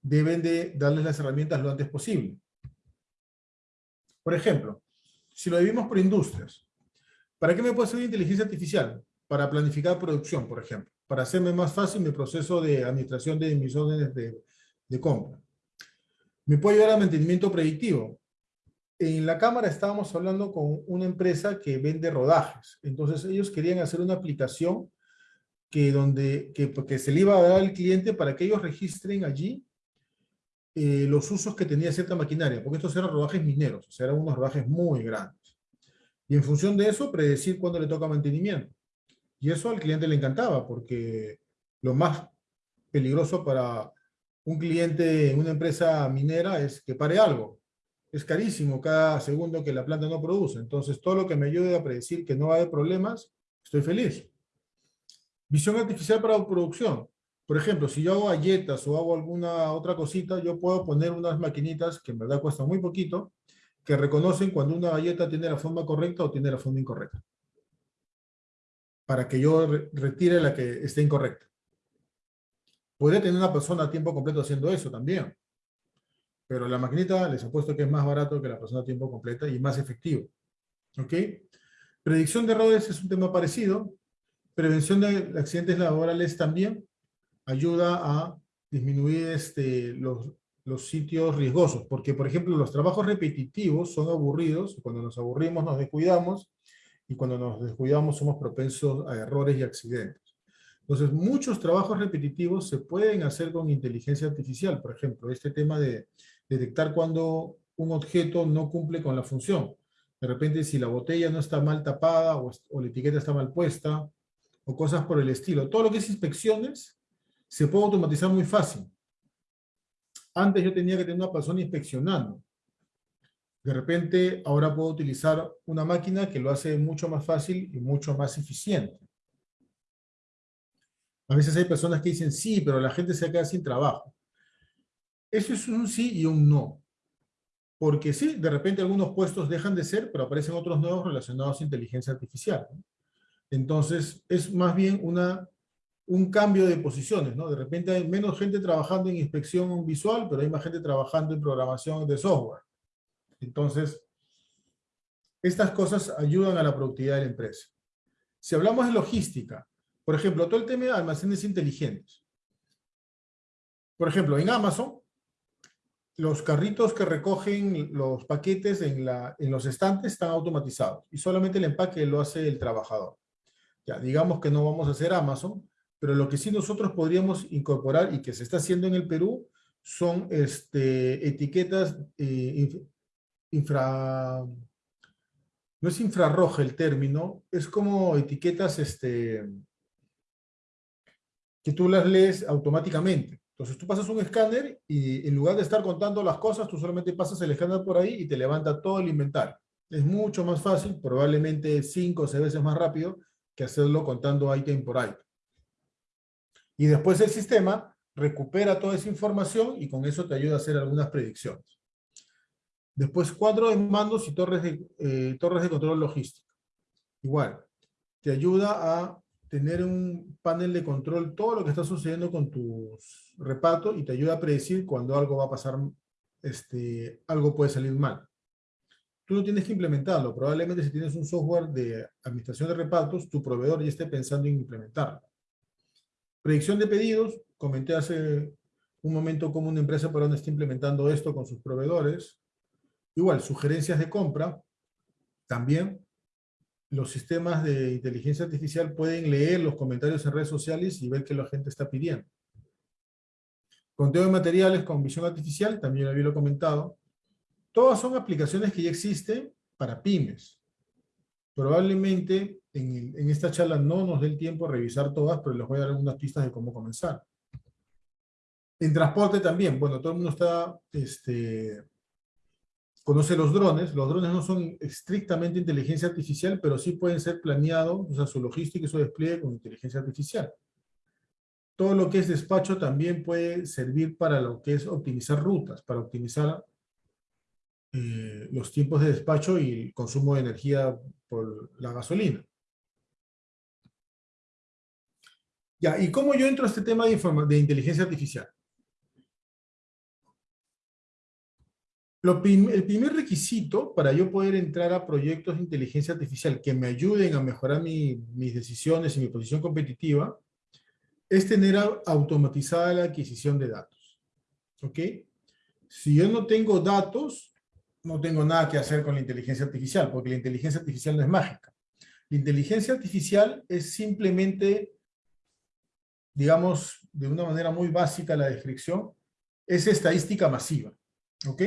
deben de darles las herramientas lo antes posible. Por ejemplo, si lo dividimos por industrias, ¿para qué me puede servir inteligencia artificial? Para planificar producción, por ejemplo, para hacerme más fácil mi proceso de administración de mis órdenes de, de compra. Me puede ayudar a mantenimiento predictivo. En la cámara estábamos hablando con una empresa que vende rodajes. Entonces ellos querían hacer una aplicación que, donde, que, porque se le iba a dar al cliente para que ellos registren allí eh, los usos que tenía cierta maquinaria, porque estos eran rodajes mineros, o sea, eran unos rodajes muy grandes. Y en función de eso, predecir cuándo le toca mantenimiento. Y eso al cliente le encantaba, porque lo más peligroso para un cliente en una empresa minera es que pare algo. Es carísimo cada segundo que la planta no produce. Entonces, todo lo que me ayude a predecir que no va a haber problemas, estoy feliz. Visión artificial para producción. Por ejemplo, si yo hago galletas o hago alguna otra cosita, yo puedo poner unas maquinitas que en verdad cuestan muy poquito, que reconocen cuando una galleta tiene la forma correcta o tiene la forma incorrecta. Para que yo retire la que esté incorrecta. Puede tener una persona a tiempo completo haciendo eso también. Pero la maquinita les apuesto que es más barato que la persona a tiempo completo y más efectivo. ¿Ok? Predicción de errores es un tema parecido. Prevención de accidentes laborales también ayuda a disminuir este, los, los sitios riesgosos, porque por ejemplo los trabajos repetitivos son aburridos, cuando nos aburrimos nos descuidamos, y cuando nos descuidamos somos propensos a errores y accidentes. Entonces muchos trabajos repetitivos se pueden hacer con inteligencia artificial, por ejemplo, este tema de detectar cuando un objeto no cumple con la función. De repente si la botella no está mal tapada o, o la etiqueta está mal puesta, o cosas por el estilo. Todo lo que es inspecciones se puede automatizar muy fácil. Antes yo tenía que tener una persona inspeccionando. De repente, ahora puedo utilizar una máquina que lo hace mucho más fácil y mucho más eficiente. A veces hay personas que dicen, sí, pero la gente se queda sin trabajo. Eso es un sí y un no. Porque sí, de repente algunos puestos dejan de ser, pero aparecen otros nuevos relacionados a inteligencia artificial. Entonces, es más bien una, un cambio de posiciones, ¿no? De repente hay menos gente trabajando en inspección visual, pero hay más gente trabajando en programación de software. Entonces, estas cosas ayudan a la productividad de la empresa. Si hablamos de logística, por ejemplo, todo el tema de almacenes inteligentes. Por ejemplo, en Amazon, los carritos que recogen los paquetes en, la, en los estantes están automatizados y solamente el empaque lo hace el trabajador. Ya, digamos que no vamos a hacer Amazon, pero lo que sí nosotros podríamos incorporar y que se está haciendo en el Perú son este, etiquetas eh, infra... No es infrarroja el término, es como etiquetas este, que tú las lees automáticamente. Entonces tú pasas un escáner y en lugar de estar contando las cosas, tú solamente pasas el escáner por ahí y te levanta todo el inventario. Es mucho más fácil, probablemente cinco o seis veces más rápido que hacerlo contando item por item. Y después el sistema recupera toda esa información y con eso te ayuda a hacer algunas predicciones. Después cuadro de mandos y torres de, eh, torres de control logístico. Igual, te ayuda a tener un panel de control todo lo que está sucediendo con tus repartos y te ayuda a predecir cuando algo va a pasar, este, algo puede salir mal. Tú no tienes que implementarlo. Probablemente si tienes un software de administración de repartos, tu proveedor ya esté pensando en implementarlo. Predicción de pedidos. Comenté hace un momento cómo una empresa por donde está implementando esto con sus proveedores. Igual, sugerencias de compra. También los sistemas de inteligencia artificial pueden leer los comentarios en redes sociales y ver qué la gente está pidiendo. Conteo de materiales con visión artificial, también lo había comentado. Todas son aplicaciones que ya existen para pymes. Probablemente en, en esta charla no nos dé el tiempo a revisar todas, pero les voy a dar algunas pistas de cómo comenzar. En transporte también, bueno, todo el mundo está este, conoce los drones. Los drones no son estrictamente inteligencia artificial, pero sí pueden ser planeados, o sea, su logística y su despliegue con inteligencia artificial. Todo lo que es despacho también puede servir para lo que es optimizar rutas, para optimizar eh, los tiempos de despacho y el consumo de energía por la gasolina. Ya, ¿y cómo yo entro a este tema de, de inteligencia artificial? El primer requisito para yo poder entrar a proyectos de inteligencia artificial que me ayuden a mejorar mis decisiones y mi posición competitiva es tener automatizada la adquisición de datos. ¿Ok? Si yo no tengo datos, no tengo nada que hacer con la inteligencia artificial, porque la inteligencia artificial no es mágica. La inteligencia artificial es simplemente, digamos, de una manera muy básica la descripción, es estadística masiva. ¿Ok?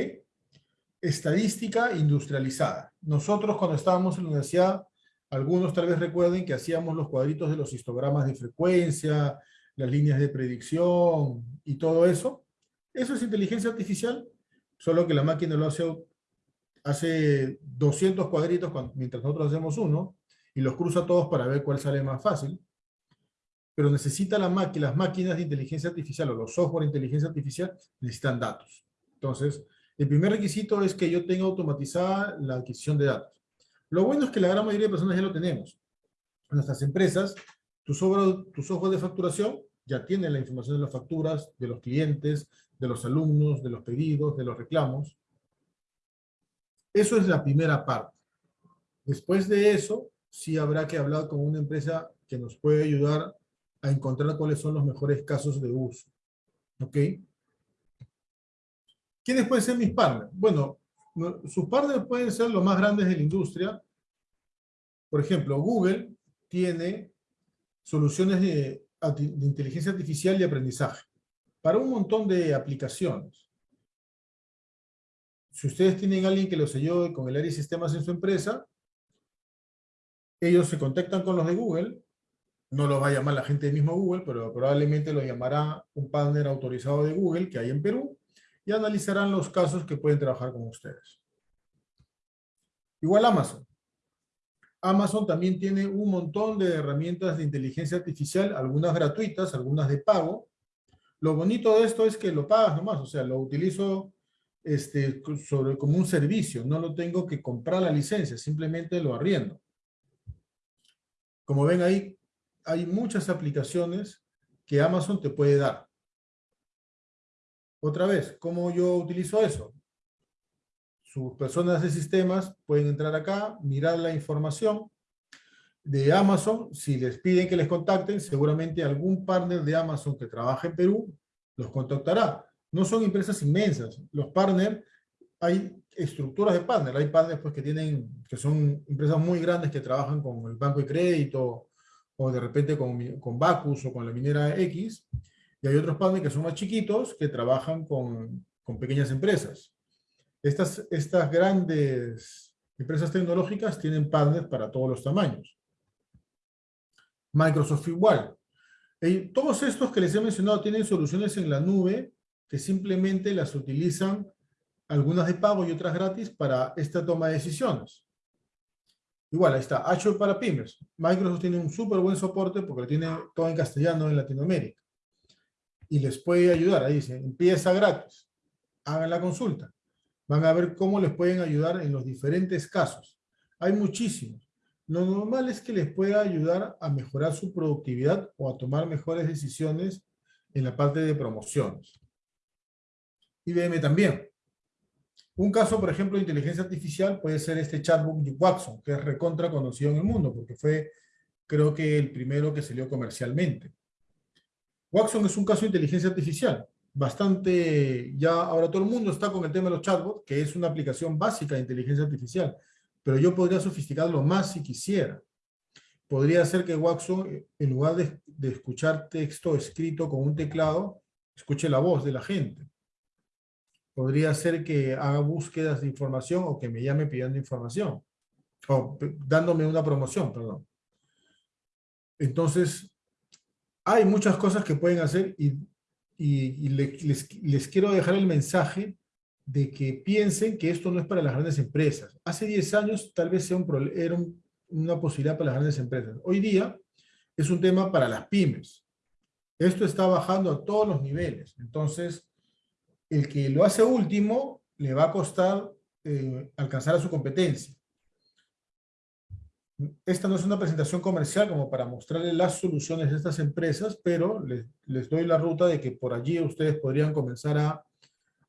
Estadística industrializada. Nosotros cuando estábamos en la universidad, algunos tal vez recuerden que hacíamos los cuadritos de los histogramas de frecuencia, las líneas de predicción y todo eso. Eso es inteligencia artificial, solo que la máquina lo hace, hace 200 cuadritos mientras nosotros hacemos uno y los cruza todos para ver cuál sale más fácil. Pero necesita la máquina, las máquinas de inteligencia artificial o los software de inteligencia artificial necesitan datos. Entonces, el primer requisito es que yo tenga automatizada la adquisición de datos. Lo bueno es que la gran mayoría de personas ya lo tenemos. En nuestras empresas, tu software, de facturación ya tiene la información de las facturas, de los clientes, de los alumnos, de los pedidos, de los reclamos. Eso es la primera parte. Después de eso, sí habrá que hablar con una empresa que nos puede ayudar a encontrar cuáles son los mejores casos de uso. ¿Ok? ¿Quiénes pueden ser mis partners? Bueno, sus partners pueden ser los más grandes de la industria. Por ejemplo, Google tiene soluciones de, inteligencia artificial y aprendizaje para un montón de aplicaciones. Si ustedes tienen a alguien que los ayude con el área de sistemas en su empresa, ellos se contactan con los de Google, no los va a llamar la gente del mismo Google, pero probablemente lo llamará un partner autorizado de Google que hay en Perú, y analizarán los casos que pueden trabajar con ustedes. Igual Amazon. Amazon también tiene un montón de herramientas de inteligencia artificial, algunas gratuitas, algunas de pago. Lo bonito de esto es que lo pagas nomás, o sea, lo utilizo este, sobre, como un servicio, no lo tengo que comprar la licencia, simplemente lo arriendo. Como ven ahí, hay muchas aplicaciones que Amazon te puede dar. Otra vez, ¿cómo yo utilizo eso? Sus personas de sistemas pueden entrar acá, mirar la información de Amazon. Si les piden que les contacten, seguramente algún partner de Amazon que trabaja en Perú los contactará. No son empresas inmensas. Los partners, hay estructuras de partners. Hay partners pues, que, tienen, que son empresas muy grandes que trabajan con el banco de crédito o de repente con, con Bacus o con la minera X. Y hay otros partners que son más chiquitos que trabajan con, con pequeñas empresas. Estas, estas grandes empresas tecnológicas tienen partners para todos los tamaños. Microsoft igual. todos estos que les he mencionado tienen soluciones en la nube que simplemente las utilizan algunas de pago y otras gratis para esta toma de decisiones. Igual, ahí está, Azure para pymes. Microsoft tiene un súper buen soporte porque lo tiene todo en castellano en Latinoamérica y les puede ayudar. Ahí dice, empieza gratis. Hagan la consulta. Van a ver cómo les pueden ayudar en los diferentes casos. Hay muchísimos. Lo normal es que les pueda ayudar a mejorar su productividad o a tomar mejores decisiones en la parte de promociones. IBM también. Un caso, por ejemplo, de inteligencia artificial puede ser este chatbot Watson, que es recontra conocido en el mundo, porque fue, creo que, el primero que salió comercialmente. Watson es un caso de inteligencia artificial, bastante, ya ahora todo el mundo está con el tema de los chatbots, que es una aplicación básica de inteligencia artificial, pero yo podría sofisticarlo más si quisiera. Podría ser que Watson, en lugar de, de escuchar texto escrito con un teclado, escuche la voz de la gente. Podría ser que haga búsquedas de información o que me llame pidiendo información, o dándome una promoción, perdón. Entonces, hay muchas cosas que pueden hacer y, y, les, quiero dejar el mensaje de que piensen que esto no es para las grandes empresas. Hace 10 años tal vez sea un, era una posibilidad para las grandes empresas. Hoy día es un tema para las pymes. Esto está bajando a todos los niveles. Entonces, el que lo hace último le va a costar eh, alcanzar a su competencia esta no es una presentación comercial como para mostrarles las soluciones de estas empresas, pero les, doy la ruta de que por allí ustedes podrían comenzar a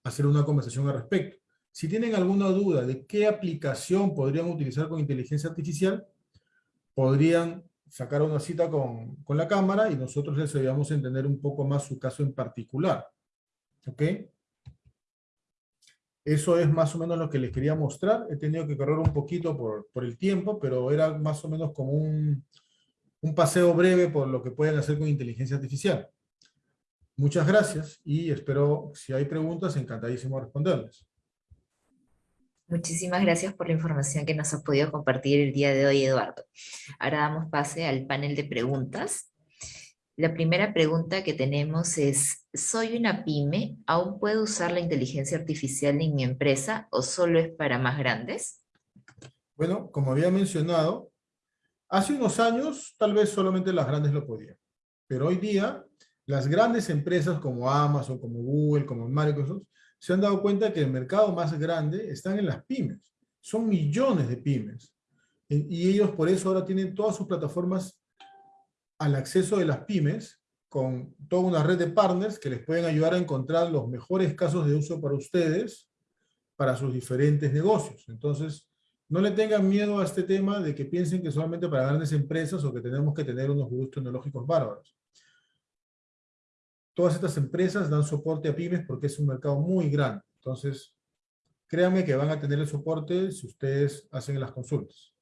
hacer una conversación al respecto. Si tienen alguna duda de qué aplicación podrían utilizar con inteligencia artificial, podrían sacar una cita con, con la cámara y nosotros les ayudamos a entender un poco más su caso en particular. ¿Ok? Eso es más o menos lo que les quería mostrar. He tenido que correr un poquito por, por el tiempo, pero era más o menos como un, un paseo breve por lo que pueden hacer con inteligencia artificial. Muchas gracias y espero, si hay preguntas, encantadísimo responderles. Muchísimas gracias por la información que nos has podido compartir el día de hoy, Eduardo. Ahora damos pase al panel de preguntas. La primera pregunta que tenemos es, ¿soy una pyme? ¿Aún puedo usar la inteligencia artificial en mi empresa o solo es para más grandes? Bueno, como había mencionado, hace unos años tal vez solamente las grandes lo podían. Pero hoy día, las grandes empresas como Amazon, como Google, como Microsoft, se han dado cuenta que el mercado más grande están en las pymes. Son millones de pymes. Y ellos por eso ahora tienen todas sus plataformas al acceso de las pymes con toda una red de partners que les pueden ayudar a encontrar los mejores casos de uso para ustedes, para sus diferentes negocios. Entonces, no le tengan miedo a este tema de que piensen que solamente para grandes empresas o que tenemos que tener unos gustos tecnológicos bárbaros. Todas estas empresas dan soporte a pymes porque es un mercado muy grande. Entonces, créanme que van a tener el soporte si ustedes hacen las consultas.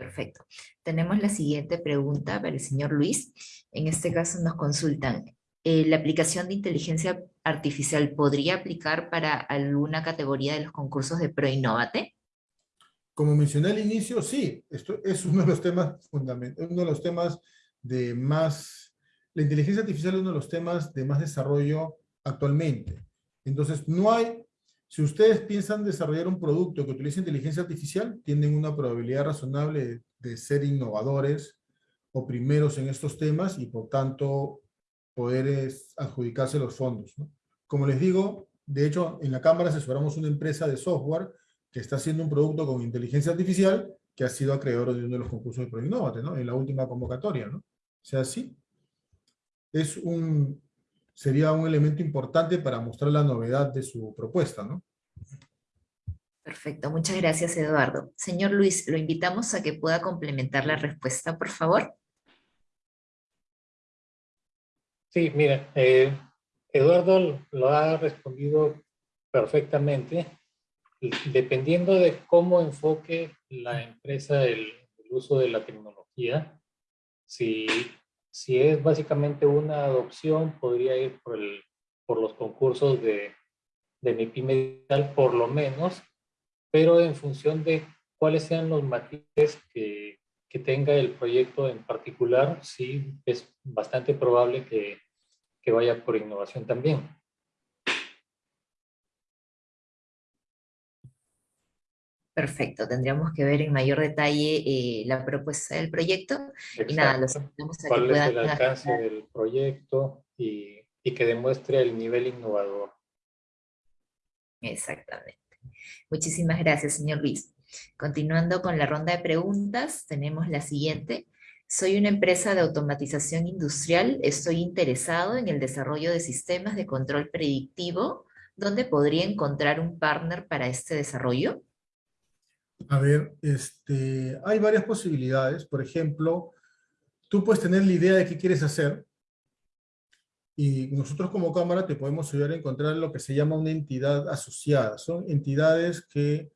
Perfecto. Tenemos la siguiente pregunta para el señor Luis. En este caso nos consultan, eh, ¿la aplicación de inteligencia artificial podría aplicar para alguna categoría de los concursos de ProInnovate? Como mencioné al inicio, sí. Esto es uno de los temas fundamentales, uno de los temas de más... La inteligencia artificial es uno de los temas de más desarrollo actualmente. Entonces, no hay Si ustedes piensan desarrollar un producto que utilice inteligencia artificial, tienen una probabilidad razonable de, ser innovadores o primeros en estos temas y por tanto poder adjudicarse los fondos. Como les digo, de hecho en la Cámara asesoramos una empresa de software que está haciendo un producto con inteligencia artificial que ha sido acreedor de uno de los concursos de ProInnovate, ¿no? En la última convocatoria. O sea, sí. Es un, sería un elemento importante para mostrar la novedad de su propuesta, ¿no? Perfecto, muchas gracias Eduardo. Señor Luis, lo invitamos a que pueda complementar la respuesta, por favor. Sí, mira, eh, Eduardo lo ha respondido perfectamente dependiendo de cómo enfoque la empresa el, uso de la tecnología, si, si es básicamente una adopción, podría ir por, los concursos de, de mi pyme por lo menos, pero en función de cuáles sean los matices que, tenga el proyecto en particular, sí es bastante probable que vaya por innovación también. Perfecto, tendríamos que ver en mayor detalle eh, la propuesta del proyecto. Y nada, los invitamos a ¿Cuál que puedan... es el alcance del proyecto y, y que demuestre el nivel innovador? Exactamente. Muchísimas gracias, señor Luis. Continuando con la ronda de preguntas, tenemos la siguiente. Soy una empresa de automatización industrial, estoy interesado en el desarrollo de sistemas de control predictivo. ¿Dónde podría encontrar un partner para este desarrollo? A ver, este, hay varias posibilidades. Por ejemplo, tú puedes tener la idea de qué quieres hacer y nosotros como cámara te podemos ayudar a encontrar lo que se llama una entidad asociada. Son entidades que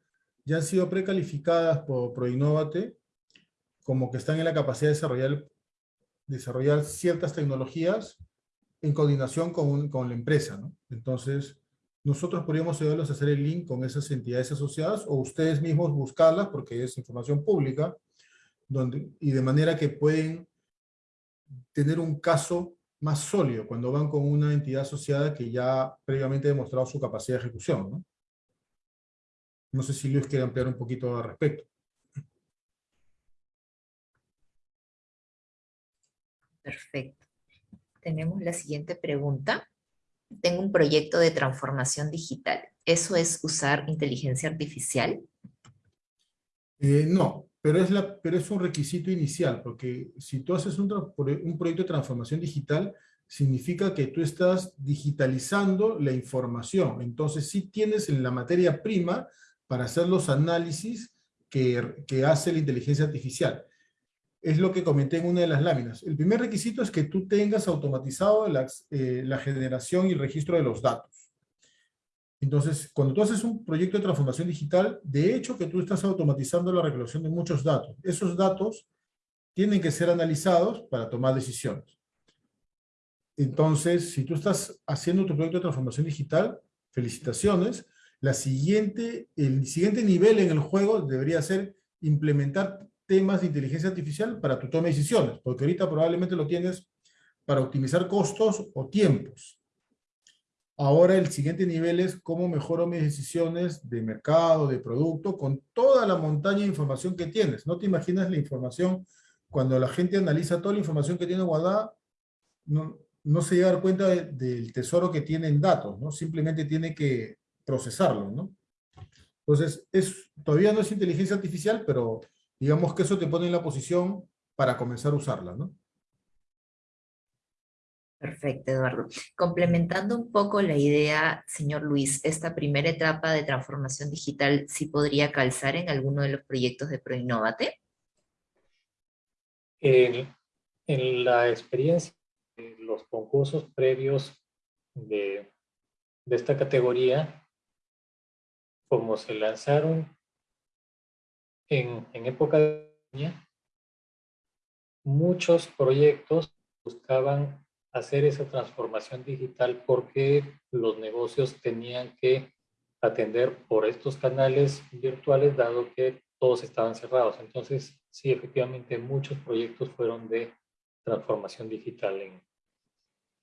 ya han sido precalificadas por ProInnovate como que están en la capacidad de desarrollar, desarrollar ciertas tecnologías en coordinación con, con la empresa. Entonces, nosotros podríamos ayudarlos a hacer el link con esas entidades asociadas o ustedes mismos buscarlas porque es información pública y de manera que pueden tener un caso más sólido cuando van con una entidad asociada que ya previamente ha demostrado su capacidad de ejecución. ¿no? no sé si Luis quiere ampliar un poquito al respecto. Perfecto. Tenemos la siguiente pregunta tengo un proyecto de transformación digital. ¿Eso es usar inteligencia artificial? Eh, no, pero es, un requisito inicial, porque si tú haces un, proyecto de transformación digital, significa que tú estás digitalizando la información. Entonces sí tienes la materia prima para hacer los análisis que hace la inteligencia artificial es lo que comenté en una de las láminas. El primer requisito es que tú tengas automatizado eh, la, generación y registro de los datos. Entonces, cuando tú haces un proyecto de transformación digital, de hecho que tú estás automatizando la recolección de muchos datos. Esos datos tienen que ser analizados para tomar decisiones. Entonces, si tú estás haciendo tu proyecto de transformación digital, felicitaciones. La siguiente, el siguiente nivel en el juego debería ser implementar temas de inteligencia artificial para tu toma de decisiones, porque ahorita probablemente lo tienes para optimizar costos o tiempos. Ahora el siguiente nivel es cómo mejoro mis decisiones de mercado, de producto, con toda la montaña de información que tienes. No te imaginas la información, cuando la gente analiza toda la información que tiene guardada, no, no se llega a dar cuenta del tesoro que tiene en datos, ¿no? Simplemente tiene que procesarlo, ¿no? Entonces, es, todavía no es inteligencia artificial, pero digamos que eso te pone en la posición para comenzar a usarla, ¿no? Perfecto, Eduardo. Complementando un poco la idea, señor Luis, esta primera etapa de transformación digital sí podría calzar en alguno de los proyectos de ProInnovate. En, en la experiencia de los concursos previos de, de esta categoría, como se lanzaron en, época de pandemia, muchos proyectos buscaban hacer esa transformación digital porque los negocios tenían que atender por estos canales virtuales dado que todos estaban cerrados. Entonces, sí, efectivamente, muchos proyectos fueron de transformación digital en,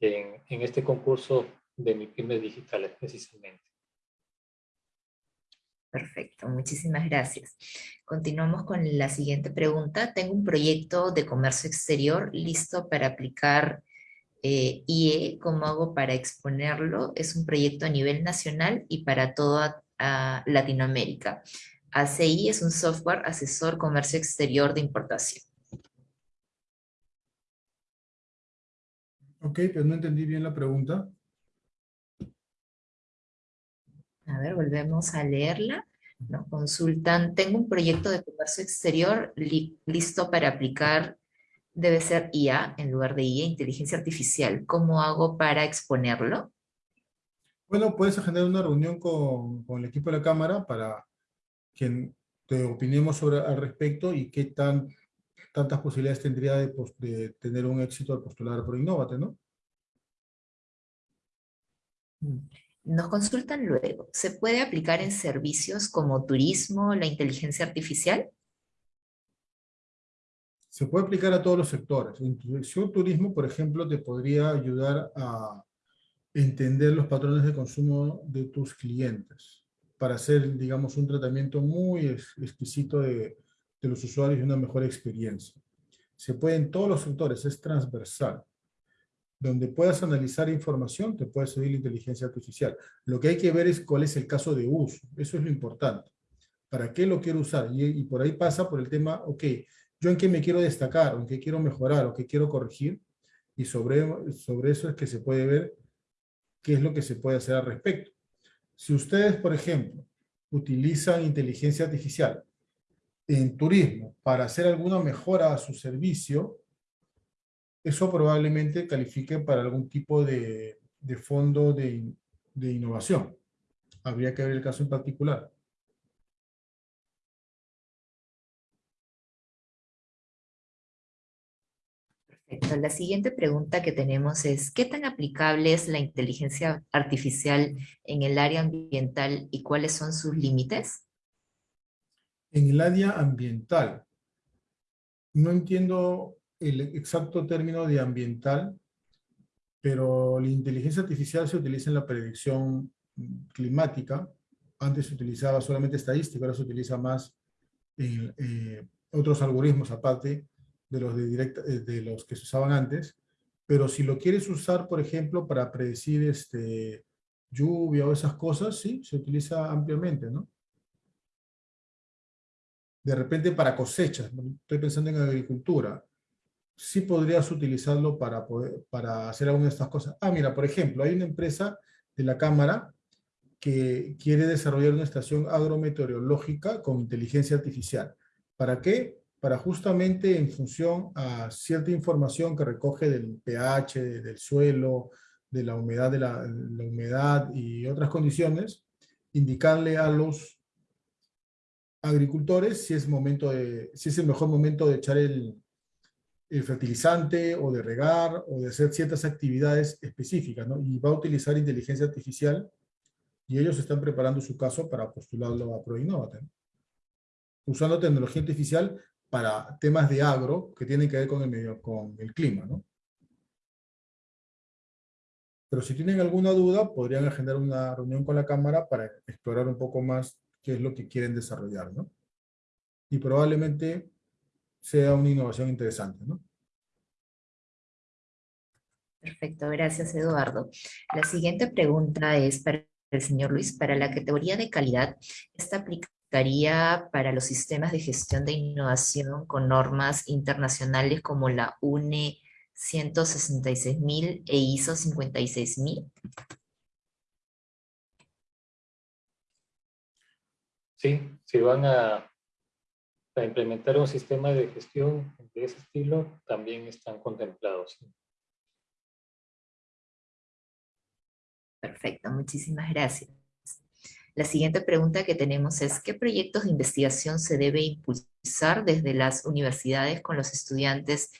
en, en este concurso de MIPIMES digitales precisamente. Perfecto, muchísimas gracias. Continuamos con la siguiente pregunta. Tengo un proyecto de comercio exterior listo para aplicar eh, IE. ¿Cómo hago para exponerlo? Es un proyecto a nivel nacional y para toda Latinoamérica. ACI es un software asesor comercio exterior de importación. Ok, pero no entendí bien la pregunta. A ver, volvemos a leerla. Nos consultan, tengo un proyecto de comercio exterior listo para aplicar, debe ser IA en lugar de IA, inteligencia artificial. ¿Cómo hago para exponerlo? Bueno, puedes agendar una reunión con, el equipo de la Cámara para que te opinemos sobre, al respecto y qué tan, tantas posibilidades tendría de, de tener un éxito al postular por Innovate, ¿no? Mm. Nos consultan luego, ¿se puede aplicar en servicios como turismo, la inteligencia artificial? Se puede aplicar a todos los sectores. En turismo, por ejemplo, te podría ayudar a entender los patrones de consumo de tus clientes para hacer, digamos, un tratamiento muy exquisito de, de los usuarios y una mejor experiencia. Se puede en todos los sectores, es transversal donde puedas analizar información, te puede servir la inteligencia artificial. Lo que hay que ver es cuál es el caso de uso. Eso es lo importante. ¿Para qué lo quiero usar? Y, por ahí pasa por el tema, ok, yo en qué me quiero destacar, en qué quiero mejorar, o qué quiero corregir, y sobre, sobre eso es que se puede ver qué es lo que se puede hacer al respecto. Si ustedes, por ejemplo, utilizan inteligencia artificial en turismo para hacer alguna mejora a su servicio, eso probablemente califique para algún tipo de, fondo de, de, innovación. Habría que ver el caso en particular. Perfecto. La siguiente pregunta que tenemos es, ¿qué tan aplicable es la inteligencia artificial en el área ambiental y cuáles son sus límites? En el área ambiental, no entiendo el exacto término de ambiental, pero la inteligencia artificial se utiliza en la predicción climática. Antes se utilizaba solamente estadística, ahora se utiliza más en eh, otros algoritmos aparte de los, de, directa, eh, de los que se usaban antes. Pero si lo quieres usar, por ejemplo, para predecir este, lluvia o esas cosas, sí, se utiliza ampliamente, ¿no? De repente para cosechas, estoy pensando en agricultura, sí podrías utilizarlo para, poder, para hacer alguna de estas cosas. Ah, mira, por ejemplo, hay una empresa de la Cámara que quiere desarrollar una estación agrometeorológica con inteligencia artificial. ¿Para qué? Para justamente en función a cierta información que recoge del pH, del suelo, de la humedad, de la, humedad y otras condiciones, indicarle a los agricultores si es, momento de, si es el mejor momento de echar el fertilizante o de regar o de hacer ciertas actividades específicas, ¿no? Y va a utilizar inteligencia artificial y ellos están preparando su caso para postularlo a ProInnovate, usando tecnología artificial para temas de agro que tienen que ver con el, medio, con el clima, ¿no? Pero si tienen alguna duda, podrían agendar una reunión con la Cámara para explorar un poco más qué es lo que quieren desarrollar, ¿no? Y probablemente sea una innovación interesante. ¿no? Perfecto, gracias Eduardo. La siguiente pregunta es para el señor Luis, para la categoría de calidad, ¿esta aplicaría para los sistemas de gestión de innovación con normas internacionales como la UNE 166.000 e ISO 56.000? Sí, si van a para implementar un sistema de gestión de ese estilo también están contemplados. Perfecto, muchísimas gracias. La siguiente pregunta que tenemos es, ¿qué proyectos de investigación se debe impulsar desde las universidades con los estudiantes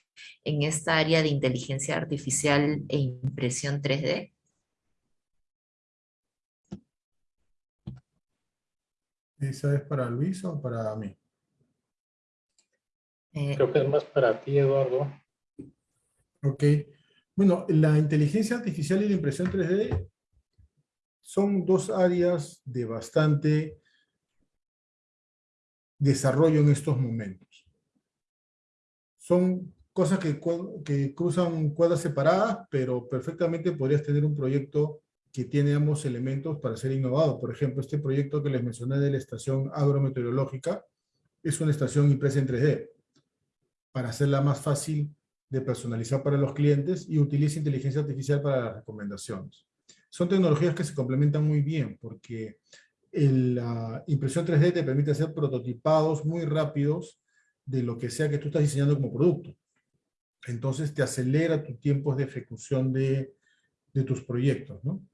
en esta área de inteligencia artificial e impresión 3D? ¿Esa es para Luis o para mí? Eh, Creo que es más para ti, Eduardo. Ok. Bueno, la inteligencia artificial y la impresión 3D son dos áreas de bastante desarrollo en estos momentos. Son cosas que, que cruzan cuadras separadas, pero perfectamente podrías tener un proyecto que tiene ambos elementos para ser innovado. Por ejemplo, este proyecto que les mencioné de la estación agrometeorológica es una estación impresa en 3D para hacerla más fácil de personalizar para los clientes y utiliza inteligencia artificial para las recomendaciones. Son tecnologías que se complementan muy bien porque la impresión 3D te permite hacer prototipados muy rápidos de lo que sea que tú estás diseñando como producto. Entonces te acelera tus tiempos de ejecución de, de tus proyectos, ¿no?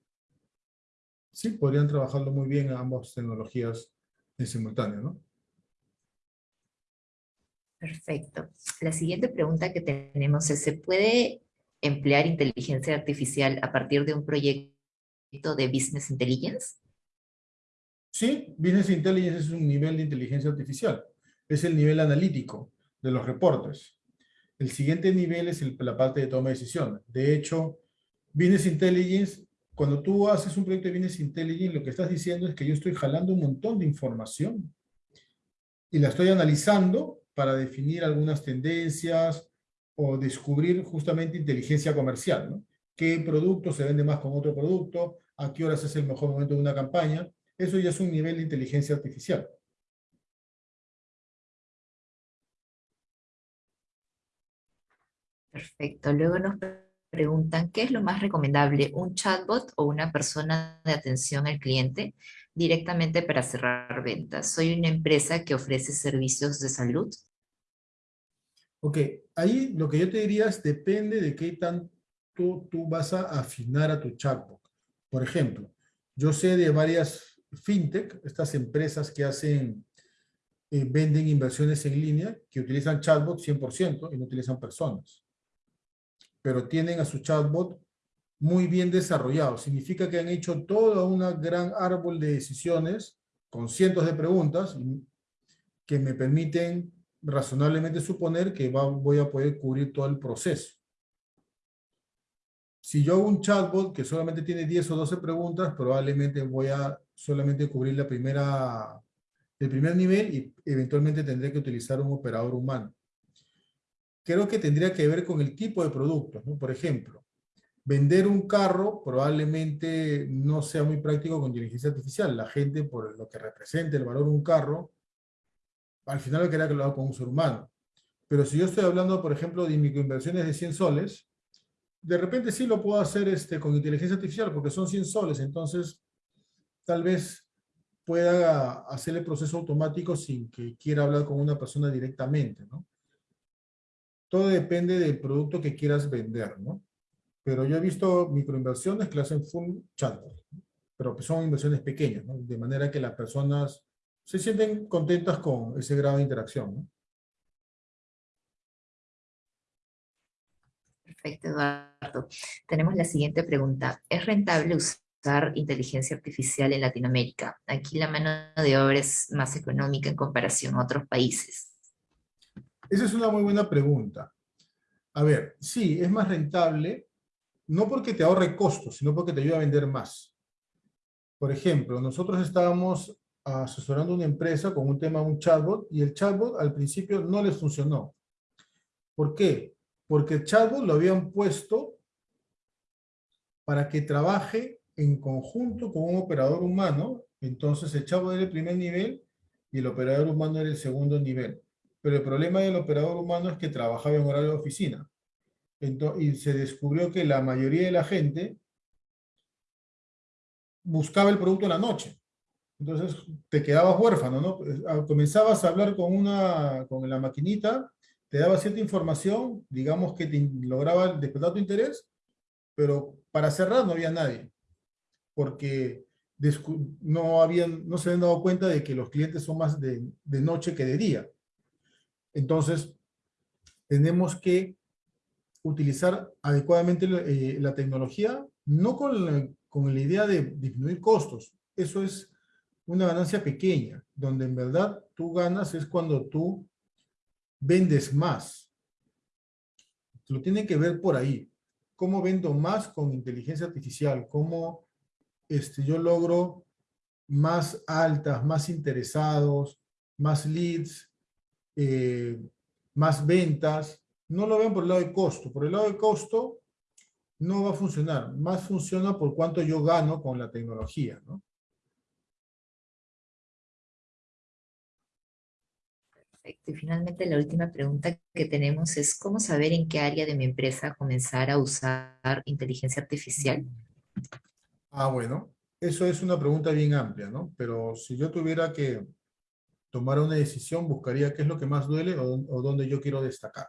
Sí, podrían trabajarlo muy bien ambas tecnologías en simultáneo, ¿no? Perfecto. La siguiente pregunta que tenemos es, ¿se puede emplear inteligencia artificial a partir de un proyecto de Business Intelligence? Sí, Business Intelligence es un nivel de inteligencia artificial. Es el nivel analítico de los reportes. El siguiente nivel es la parte de toma de decisiones. De hecho, Business Intelligence, cuando tú haces un proyecto de Business Intelligence, lo que estás diciendo es que yo estoy jalando un montón de información y la estoy analizando para definir algunas tendencias o descubrir justamente inteligencia comercial, ¿no? ¿Qué producto se vende más con otro producto? ¿A qué horas es el mejor momento de una campaña? Eso ya es un nivel de inteligencia artificial. Perfecto. Luego nos preguntan, ¿qué es lo más recomendable? ¿Un chatbot o una persona de atención al cliente directamente para cerrar ventas? Soy una empresa que ofrece servicios de salud Ok, ahí lo que yo te diría es depende de qué tanto tú vas a afinar a tu chatbot. Por ejemplo, yo sé de varias fintech, estas empresas que hacen, eh, venden inversiones en línea, que utilizan chatbot 100% y no utilizan personas. Pero tienen a su chatbot muy bien desarrollado. Significa que han hecho todo un gran árbol de decisiones con cientos de preguntas que me permiten razonablemente suponer que voy a poder cubrir todo el proceso. Si yo hago un chatbot que solamente tiene 10 o 12 preguntas, probablemente voy a solamente cubrir la primera, el primer nivel y eventualmente tendré que utilizar un operador humano. Creo que tendría que ver con el tipo de producto. Por ejemplo, vender un carro probablemente no sea muy práctico con inteligencia artificial. La gente, por lo que representa el valor de un carro, al final lo que lo haga con un ser humano. Pero si yo estoy hablando, por ejemplo, de microinversiones de 100 soles, de repente sí lo puedo hacer este, con inteligencia artificial, porque son 100 soles, entonces tal vez pueda hacer el proceso automático sin que quiera hablar con una persona directamente. Todo depende del producto que quieras vender, ¿no? Pero yo he visto microinversiones que hacen full chatbot, pero son inversiones pequeñas. De manera que las personas se sienten contentas con ese grado de interacción. Perfecto, Eduardo. Tenemos la siguiente pregunta. ¿Es rentable usar inteligencia artificial en Latinoamérica? Aquí la mano de obra es más económica en comparación a otros países. Esa es una muy buena pregunta. A ver, sí, es más rentable, no porque te ahorre costos, sino porque te ayuda a vender más. Por ejemplo, nosotros estábamos asesorando una empresa con un tema, un chatbot, y el chatbot al principio no les funcionó. ¿Por qué? Porque el chatbot lo habían puesto para que trabaje en conjunto con un operador humano, entonces el chatbot era el primer nivel y el operador humano era el segundo nivel. Pero el problema del operador humano es que trabajaba en horario de oficina. y se descubrió que la mayoría de la gente buscaba el producto en la noche. Entonces te quedabas huérfano, ¿no? Pues, ah, comenzabas a hablar con, una, con la maquinita, te daba cierta información, digamos que te lograba despertar tu interés, pero para cerrar no había nadie, porque no, habían, no se habían dado cuenta de que los clientes son más de, de noche que de día. Entonces, tenemos que utilizar adecuadamente eh, la tecnología, no con con la idea de disminuir costos. Eso es una ganancia pequeña, donde en verdad tú ganas es cuando tú vendes más. Lo tiene que ver por ahí. ¿Cómo vendo más con inteligencia artificial? ¿Cómo este, yo logro más altas, más interesados, más leads, eh, más ventas. No lo vean por el lado de costo. Por el lado de costo no va a funcionar. Más funciona por cuánto yo gano con la tecnología, ¿no? Perfecto. Y finalmente la última pregunta que tenemos es ¿cómo saber en qué área de mi empresa comenzar a usar inteligencia artificial? Ah, bueno, eso es una pregunta bien amplia, ¿no? Pero si yo tuviera que tomar una decisión, buscaría qué es lo que más duele o, o dónde yo quiero destacar.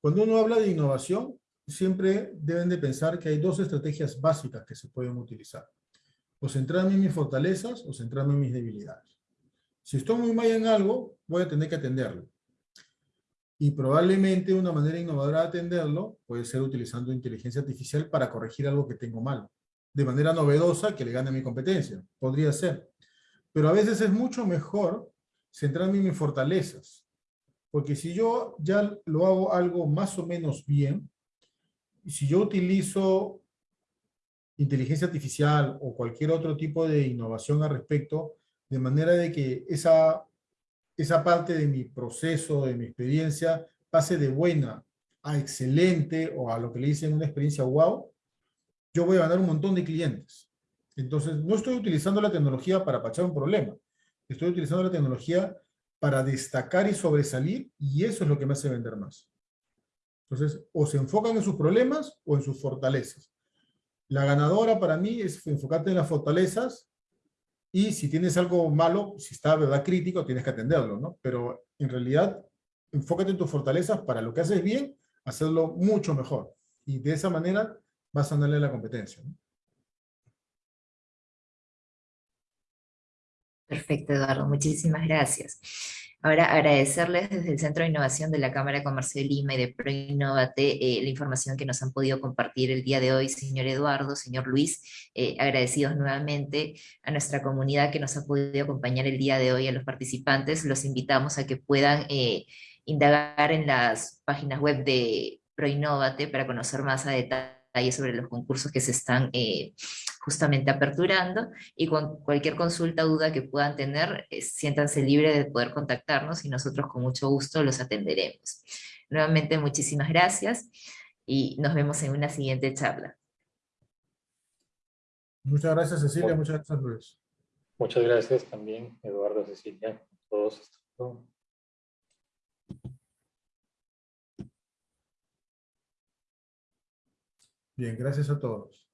Cuando uno habla de innovación, siempre deben de pensar que hay dos estrategias básicas que se pueden utilizar. O centrarme en mis fortalezas o centrarme en mis debilidades. Si estoy muy mal en algo, voy a tener que atenderlo. Y probablemente una manera innovadora de atenderlo puede ser utilizando inteligencia artificial para corregir algo que tengo mal. De manera novedosa que le gane mi competencia. Podría ser. Pero a veces es mucho mejor centrarme en mis fortalezas. Porque si yo ya lo hago algo más o menos bien, si yo utilizo inteligencia artificial o cualquier otro tipo de innovación al respecto, de manera de que esa, esa parte de mi proceso, de mi experiencia, pase de buena a excelente o a lo que le dicen una experiencia wow, yo voy a ganar un montón de clientes. Entonces, no estoy utilizando la tecnología para pachar un problema. Estoy utilizando la tecnología para destacar y sobresalir y eso es lo que me hace vender más. Entonces, o se enfocan en sus problemas o en sus fortalezas. La ganadora para mí es enfocarte en las fortalezas y si tienes algo malo, si está verdad crítico, tienes que atenderlo, ¿no? Pero en realidad, enfócate en tus fortalezas para lo que haces bien, hacerlo mucho mejor. Y de esa manera vas a darle la competencia. Perfecto, Eduardo. Muchísimas gracias. Ahora, agradecerles desde el Centro de Innovación de la Cámara de Comercio de Lima y de ProInnovate eh, la información que nos han podido compartir el día de hoy, señor Eduardo, señor Luis, eh, agradecidos nuevamente a nuestra comunidad que nos ha podido acompañar el día de hoy, a los participantes, los invitamos a que puedan eh, indagar en las páginas web de ProInnovate para conocer más a detalle sobre los concursos que se están eh, justamente aperturando y con cualquier consulta o duda que puedan tener, eh, siéntanse libres de poder contactarnos y nosotros con mucho gusto los atenderemos. Nuevamente muchísimas gracias y nos vemos en una siguiente charla. Muchas gracias Cecilia, muchas gracias Luis. Muchas gracias también, Eduardo, Cecilia, a todos. Hasta luego. Bien, gracias a todos.